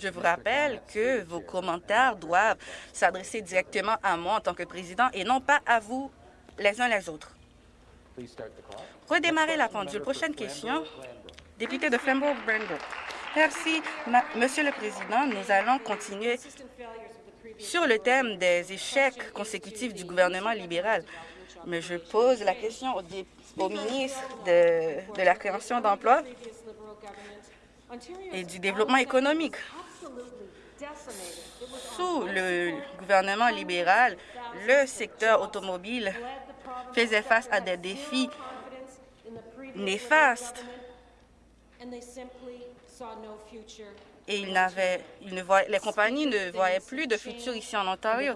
Je vous rappelle que vos commentaires doivent s'adresser directement à moi en tant que président et non pas à vous les uns les autres. Redémarrer la pendule. Prochaine question. Député de Flamborough-Brandon. Merci, Monsieur le Président. Nous allons continuer sur le thème des échecs consécutifs du gouvernement libéral. Mais je pose la question au, ministre de la création d'emplois et du développement économique. Sous le gouvernement libéral, le secteur automobile faisait face à des défis néfastes et les compagnies ne voyaient plus de futur ici en Ontario.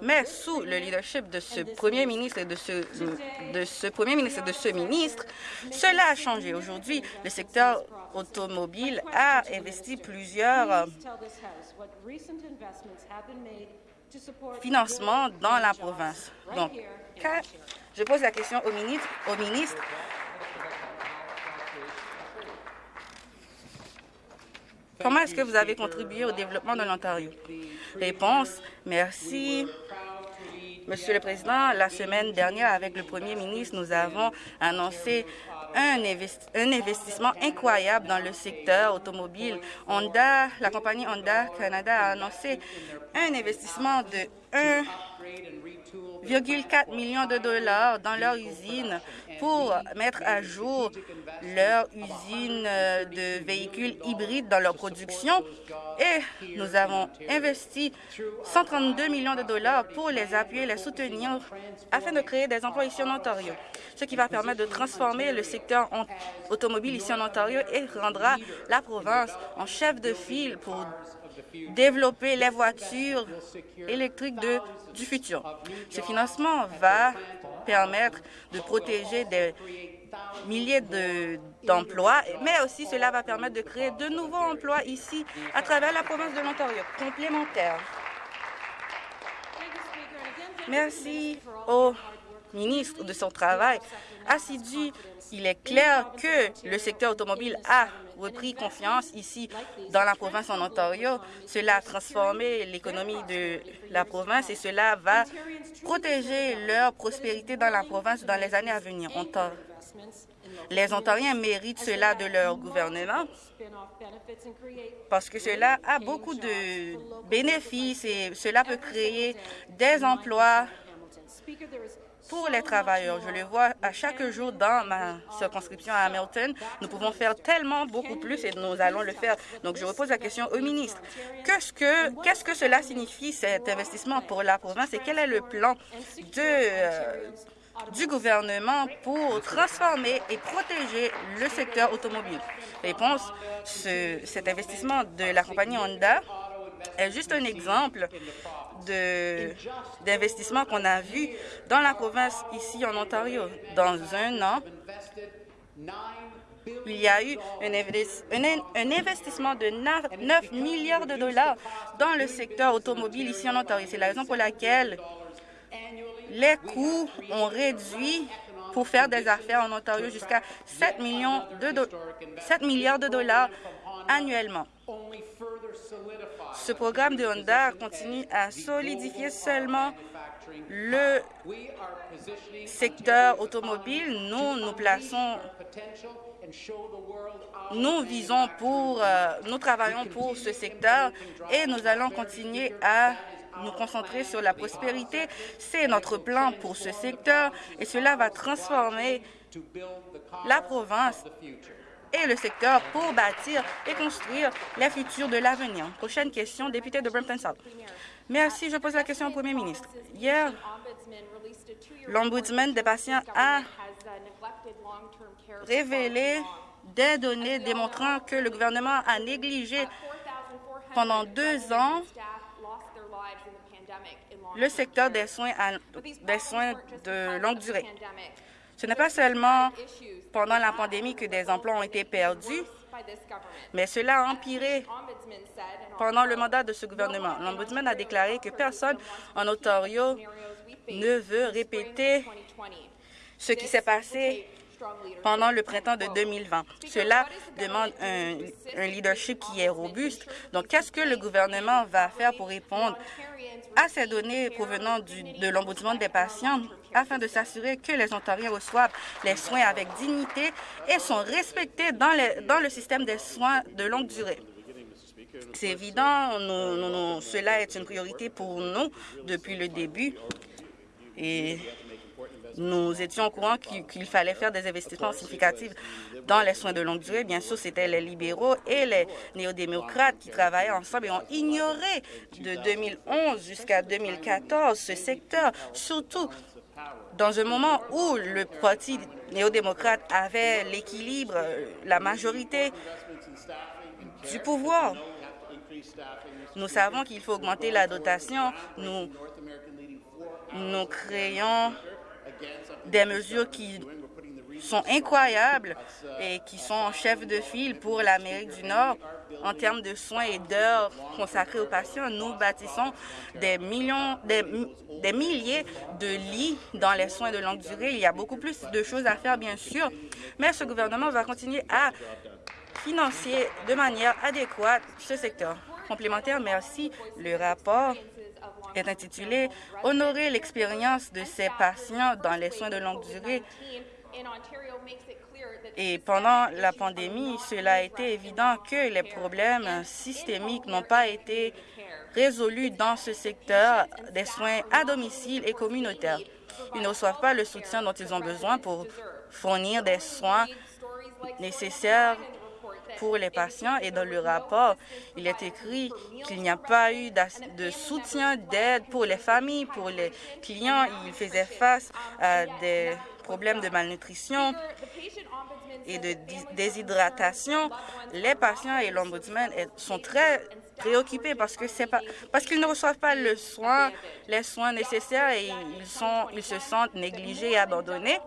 Mais sous le leadership de ce premier ministre et de ce, premier ministre et de ce ministre, cela a changé. Aujourd'hui, le secteur automobile a investi plusieurs euh, financements dans la province. Donc, je pose la question au ministre Comment est-ce que vous avez contribué au développement de l'Ontario? Réponse, merci. Monsieur le Président, la semaine dernière, avec le Premier ministre, nous avons annoncé un, investissement incroyable dans le secteur automobile. Honda, la compagnie Honda Canada a annoncé un investissement de 1,4 million de dollars dans leur usine pour mettre à jour leur usine de véhicules hybrides dans leur production. Et nous avons investi 132 millions de dollars pour les appuyer, les soutenir afin de créer des emplois ici en Ontario, ce qui va permettre de transformer le secteur automobile ici en Ontario et rendra la province en chef de file pour développer les voitures électriques du futur. Ce financement va permettre de protéger des milliers d'emplois, mais aussi cela va permettre de créer de nouveaux emplois ici à travers la province de l'Ontario, complémentaires. Merci au ministre de son travail assidu. Il est clair que le secteur automobile a repris confiance ici dans la province en Ontario. Cela a transformé l'économie de la province et cela va protéger leur prospérité dans la province dans les années à venir. Les Ontariens méritent cela de leur gouvernement parce que cela a beaucoup de bénéfices et cela peut créer des emplois pour les travailleurs. Je le vois à chaque jour dans ma circonscription à Hamilton. Nous pouvons faire tellement beaucoup plus et nous allons le faire. Donc, je repose la question au ministre. Qu'est-ce que, que cela signifie, cet investissement pour la province et quel est le plan euh, du gouvernement pour transformer et protéger le secteur automobile? Réponse, ce, cet investissement de la compagnie Honda est juste un exemple d'investissement qu'on a vu dans la province ici en Ontario. Dans un an, il y a eu un, investissement de 9 milliards de dollars dans le secteur automobile ici en Ontario. C'est la raison pour laquelle les coûts ont réduit pour faire des affaires en Ontario jusqu'à 7, millions de 7 milliards de dollars annuellement. Ce programme de Honda continue à solidifier seulement le secteur automobile. Nous nous plaçons nous visons pour, euh, nous travaillons pour ce secteur et nous allons continuer à nous concentrer sur la prospérité. C'est notre plan pour ce secteur et cela va transformer la province et le secteur pour bâtir et construire les futurs de l'avenir. Prochaine question, député de Brampton South. Merci. Je pose la question au Premier ministre. Hier, l'Ombudsman des patients a révélé des données démontrant que le gouvernement a négligé pendant deux ans le secteur des soins, des soins de longue durée. Ce n'est pas seulement pendant la pandémie que des emplois ont été perdus, mais cela a empiré pendant le mandat de ce gouvernement. L'Ombudsman a déclaré que personne en Ontario ne veut répéter ce qui s'est passé pendant le printemps de 2020. Cela demande un, leadership qui est robuste. Donc, qu'est-ce que le gouvernement va faire pour répondre à ces données provenant de l'Ombudsman des patients afin de s'assurer que les Ontariens reçoivent les soins avec dignité et sont respectés dans, le système des soins de longue durée? C'est évident, cela est une priorité pour nous depuis le début. Nous étions au courant qu'il fallait faire des investissements significatifs dans les soins de longue durée. Bien sûr, c'était les libéraux et les néo-démocrates qui travaillaient ensemble et ont ignoré de 2011 jusqu'à 2014 ce secteur, surtout dans un moment où le Parti néo-démocrate avait l'équilibre, la majorité du pouvoir. Nous savons qu'il faut augmenter la dotation. Nous, créons des mesures qui sont incroyables et qui sont en chef de file pour l'Amérique du Nord en termes de soins et d'heures consacrées aux patients. Nous bâtissons des millions, des, des, milliers de lits dans les soins de longue durée. Il y a beaucoup plus de choses à faire, bien sûr, mais ce gouvernement va continuer à financer de manière adéquate ce secteur. Complémentaire, merci. Le rapport est intitulé « Honorer l'expérience de ces patients dans les soins de longue durée ». Et pendant la pandémie, cela a été évident que les problèmes systémiques n'ont pas été résolus dans ce secteur des soins à domicile et communautaires. Ils ne reçoivent pas le soutien dont ils ont besoin pour fournir des soins nécessaires pour les patients et dans le rapport, il est écrit qu'il n'y a pas eu de soutien, d'aide pour les familles, pour les clients. Ils faisaient face à des problèmes de malnutrition et de déshydratation. Les patients et l'ombudsman sont très préoccupés parce que parce qu'ils ne reçoivent pas les soins nécessaires et ils se sentent négligés et abandonnés.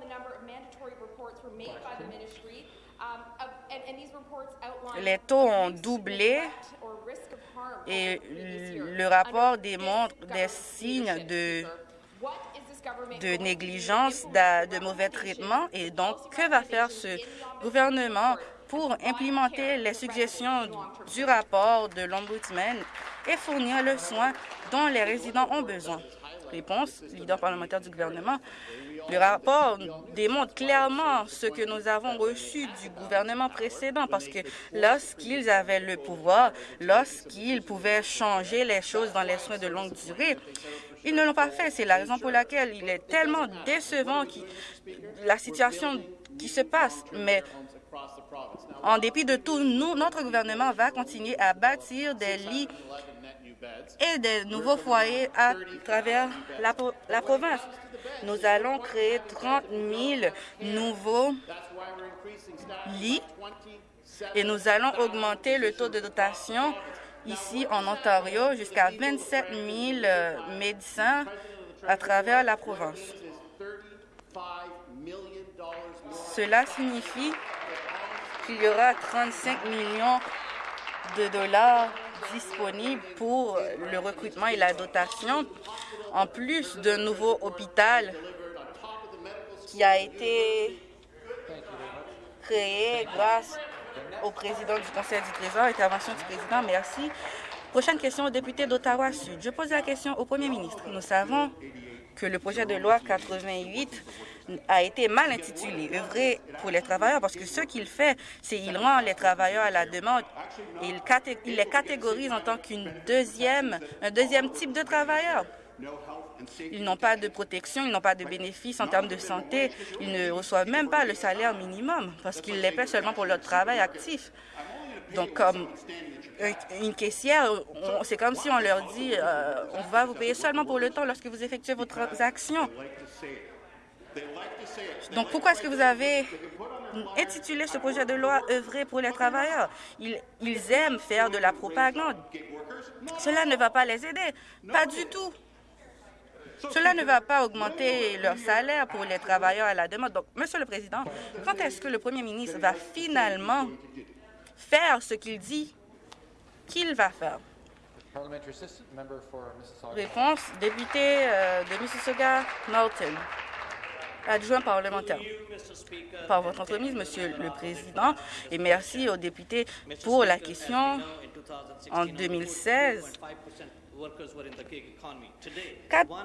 Les taux ont doublé et le rapport démontre des signes de, de négligence, de, mauvais traitement. Et donc, que va faire ce gouvernement pour implémenter les suggestions du rapport de l'Ombudsman et fournir le soin dont les résidents ont besoin? Réponse, leader parlementaire du gouvernement. Le rapport démontre clairement ce que nous avons reçu du gouvernement précédent parce que lorsqu'ils avaient le pouvoir, lorsqu'ils pouvaient changer les choses dans les soins de longue durée, ils ne l'ont pas fait. C'est la raison pour laquelle il est tellement décevant la situation qui se passe. Mais en dépit de tout, nous, notre gouvernement va continuer à bâtir des lits et des nouveaux foyers à travers la, la province. Nous allons créer 30 000 nouveaux lits et nous allons augmenter le taux de dotation ici en Ontario jusqu'à 27 000 euh, médecins à travers la province. Cela signifie qu'il y aura 35 millions de dollars disponibles pour le recrutement et la dotation, en plus d'un nouveau hôpital qui a été créé grâce au président du Conseil du Trésor. Intervention du président, merci. Prochaine question au député d'Ottawa-Sud. Je pose la question au premier ministre. Nous savons que le projet de loi 88 a été mal intitulé, œuvrer pour les travailleurs, parce que ce qu'il fait, c'est qu'il rend les travailleurs à la demande il, il les catégorise en tant qu'une deuxième, deuxième type de travailleurs. Ils n'ont pas de protection, ils n'ont pas de bénéfices en termes de santé, ils ne reçoivent même pas le salaire minimum parce qu'ils les paient seulement pour leur travail actif. Donc, comme une caissière, c'est comme si on leur dit euh, on va vous payer seulement pour le temps lorsque vous effectuez vos transactions. Donc, pourquoi est-ce que vous avez intitulé ce projet de loi « œuvrer pour les travailleurs » ils, ils aiment faire de la propagande. Cela ne va pas les aider, pas du tout. Cela ne va pas augmenter leur salaire pour les travailleurs à la demande. Donc, Monsieur le Président, quand est-ce que le Premier ministre va finalement faire ce qu'il dit qu'il va faire? Réponse, député euh, de Mississauga-Malton. Adjoint parlementaire. Par votre entremise, Monsieur le Président, et merci aux députés pour la question. En 2016,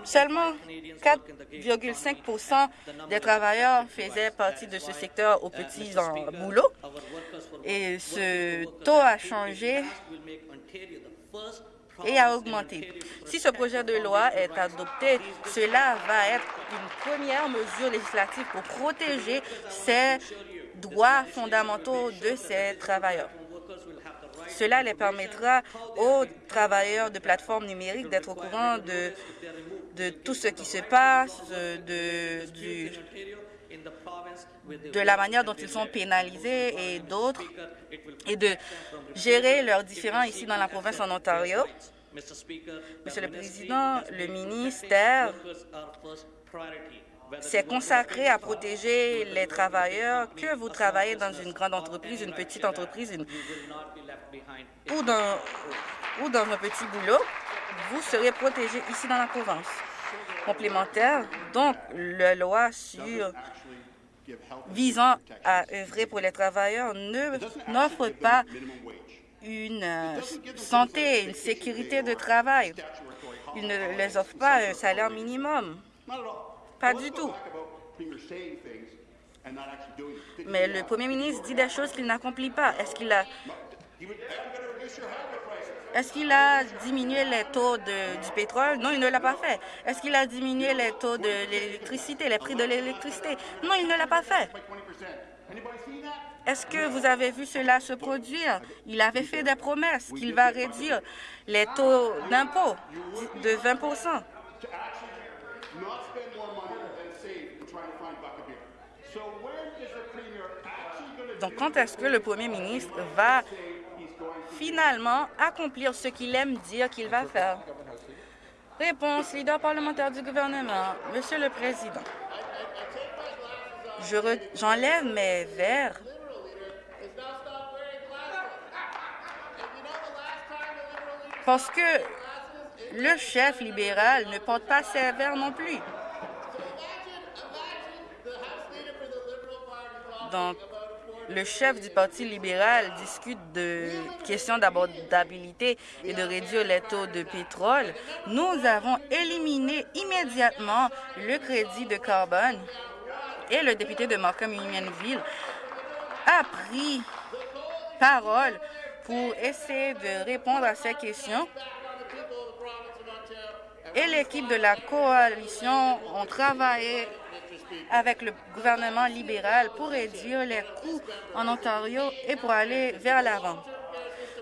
seulement 4,5 des travailleurs faisaient partie de ce secteur aux petits boulot et ce taux a changé et a augmenté. Si ce projet de loi est adopté, cela va être une première mesure législative pour protéger ces droits fondamentaux de ces travailleurs. Cela les permettra aux travailleurs de plateformes numériques d'être au courant de, tout ce qui se passe, de, de la manière dont ils sont pénalisés et d'autres, et de gérer leurs différends ici dans la province en Ontario. Monsieur le Président, le ministère s'est consacré à protéger les travailleurs, que vous travaillez dans une grande entreprise, une petite entreprise ou, dans, ou dans un petit boulot, vous serez protégé ici dans la province. Complémentaire, donc, la loi sur visant à œuvrer pour les travailleurs n'offre pas une euh, santé, une sécurité de travail. Il ne les offre pas un salaire minimum. Pas du tout. Mais le premier ministre dit des choses qu'il n'accomplit pas. Est-ce qu'il a... Est-ce qu'il a diminué les taux du pétrole? Non, il ne l'a pas fait. Est-ce qu'il a diminué les taux de l'électricité, les prix de l'électricité? Non, il ne l'a pas fait. Est-ce que vous avez vu cela se produire? Il avait fait des promesses qu'il va réduire les taux d'impôt de 20 Donc, quand est-ce que le premier ministre va finalement accomplir ce qu'il aime dire qu'il va faire? Réponse, leader parlementaire du gouvernement. Monsieur le Président, j'enlève mes verres parce que le chef libéral ne porte pas ses verres non plus. Donc, le chef du Parti libéral discute de questions d'abordabilité et de réduire les taux de pétrole, nous avons éliminé immédiatement le crédit de carbone et le député de Markham Unionville a pris parole pour essayer de répondre à ces questions. Et l'équipe de la coalition ont travaillé avec le gouvernement libéral pour réduire les coûts en Ontario et pour aller vers l'avant.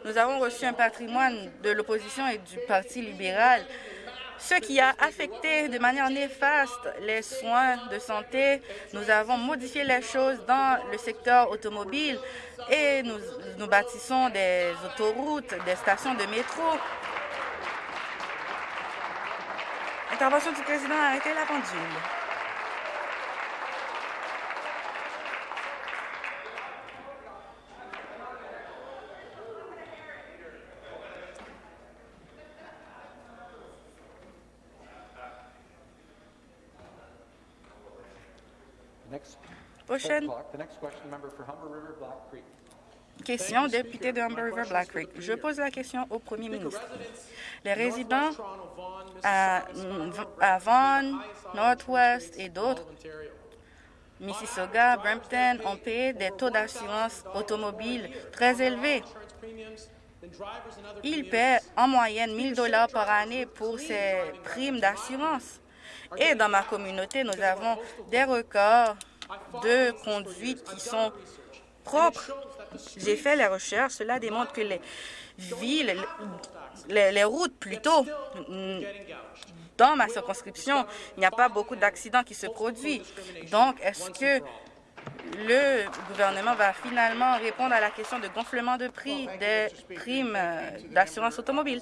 Nous avons reçu un patrimoine de l'opposition et du Parti libéral, ce qui a affecté de manière néfaste les soins de santé. Nous avons modifié les choses dans le secteur automobile et nous, bâtissons des autoroutes, des stations de métro. Intervention du président a arrêté la pendule. Prochaine. Question, député de Humber River Black Creek. Je pose la question au premier ministre. Les résidents à, à Vaughan, Northwest et d'autres, Mississauga, Brampton, ont payé des taux d'assurance automobile très élevés. Ils paient en moyenne 1000 dollars par année pour ces primes d'assurance. Et dans ma communauté, nous avons des records de conduite qui sont propres. J'ai fait les recherches. Cela démontre que les villes, les, routes plutôt, dans ma circonscription, il n'y a pas beaucoup d'accidents qui se produisent. Donc, est-ce que le gouvernement va finalement répondre à la question de gonflement de prix des primes d'assurance automobile?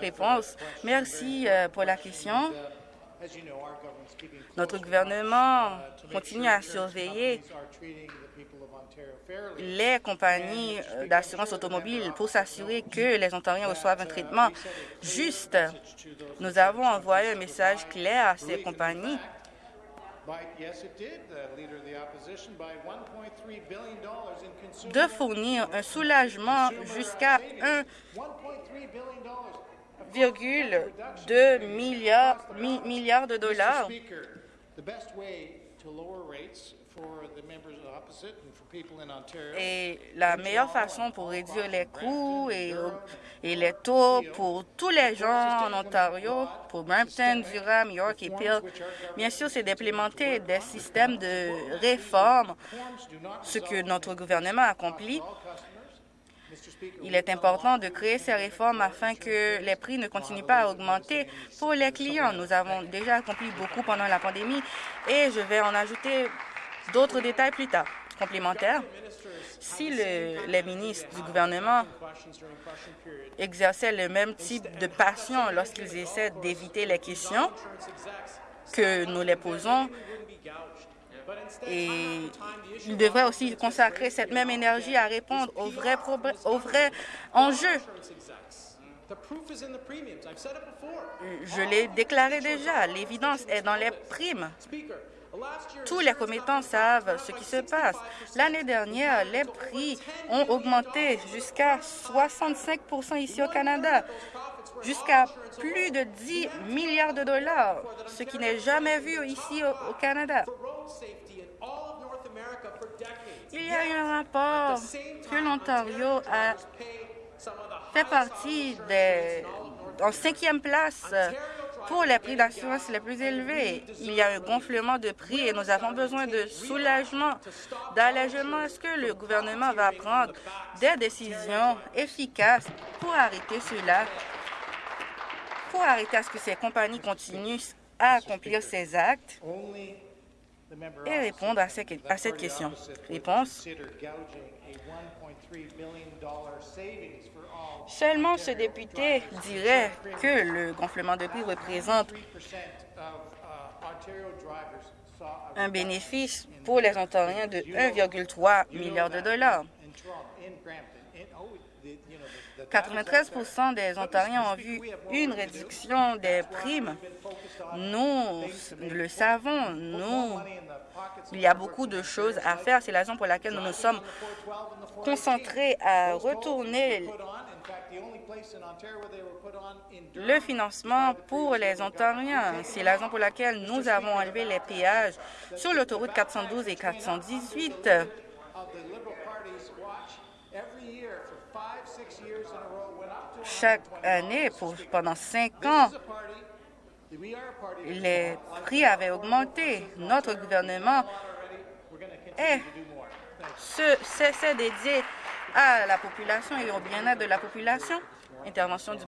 Réponse. Merci euh, pour la question. Notre gouvernement continue à surveiller les compagnies d'assurance automobile pour s'assurer que les Ontariens reçoivent un traitement juste. Nous avons envoyé un message clair à ces compagnies de fournir un soulagement jusqu'à 1,2 milliard, milliards de dollars et la meilleure façon pour réduire les coûts et, et, les taux pour tous les gens en Ontario, pour Brampton, Durham, York et Peel, bien sûr, c'est d'implémenter des systèmes de réforme, ce que notre gouvernement accomplit. Il est important de créer ces réformes afin que les prix ne continuent pas à augmenter pour les clients. Nous avons déjà accompli beaucoup pendant la pandémie et je vais en ajouter d'autres détails plus tard. Complémentaires, si les ministres du gouvernement exerçaient le même type de passion lorsqu'ils essaient d'éviter les questions que nous les posons, et ils devraient aussi consacrer cette même énergie à répondre aux vrais, aux vrais enjeux. Je l'ai déclaré déjà, l'évidence est dans les primes. Tous les commettants savent ce qui se passe. L'année dernière, les prix ont augmenté jusqu'à 65% ici au Canada, jusqu'à plus de 10 milliards de dollars, ce qui n'est jamais vu ici au, Canada. Il y a eu un rapport que l'Ontario a fait partie des, en cinquième place pour les prix d'assurance les plus élevés. Il y a un gonflement de prix et nous avons besoin de soulagement, d'allègement. Est-ce que le gouvernement va prendre des décisions efficaces pour arrêter cela, pour arrêter à ce que ces compagnies continuent à accomplir ces actes? Et répondre à, cette question. Réponse. Seulement ce député dirait que le gonflement de prix représente un bénéfice pour les Ontariens de 1,3 milliard de dollars. 93% des Ontariens ont vu une réduction des primes. Nous le savons, nous, il y a beaucoup de choses à faire. C'est la raison pour laquelle nous nous sommes concentrés à retourner le financement pour les Ontariens. C'est la raison pour laquelle nous avons enlevé les péages sur l'autoroute 412 et 418. Chaque année, pendant cinq ans, les prix avaient augmenté. Notre gouvernement s'est dédié à la population et au bien-être de la population. Intervention du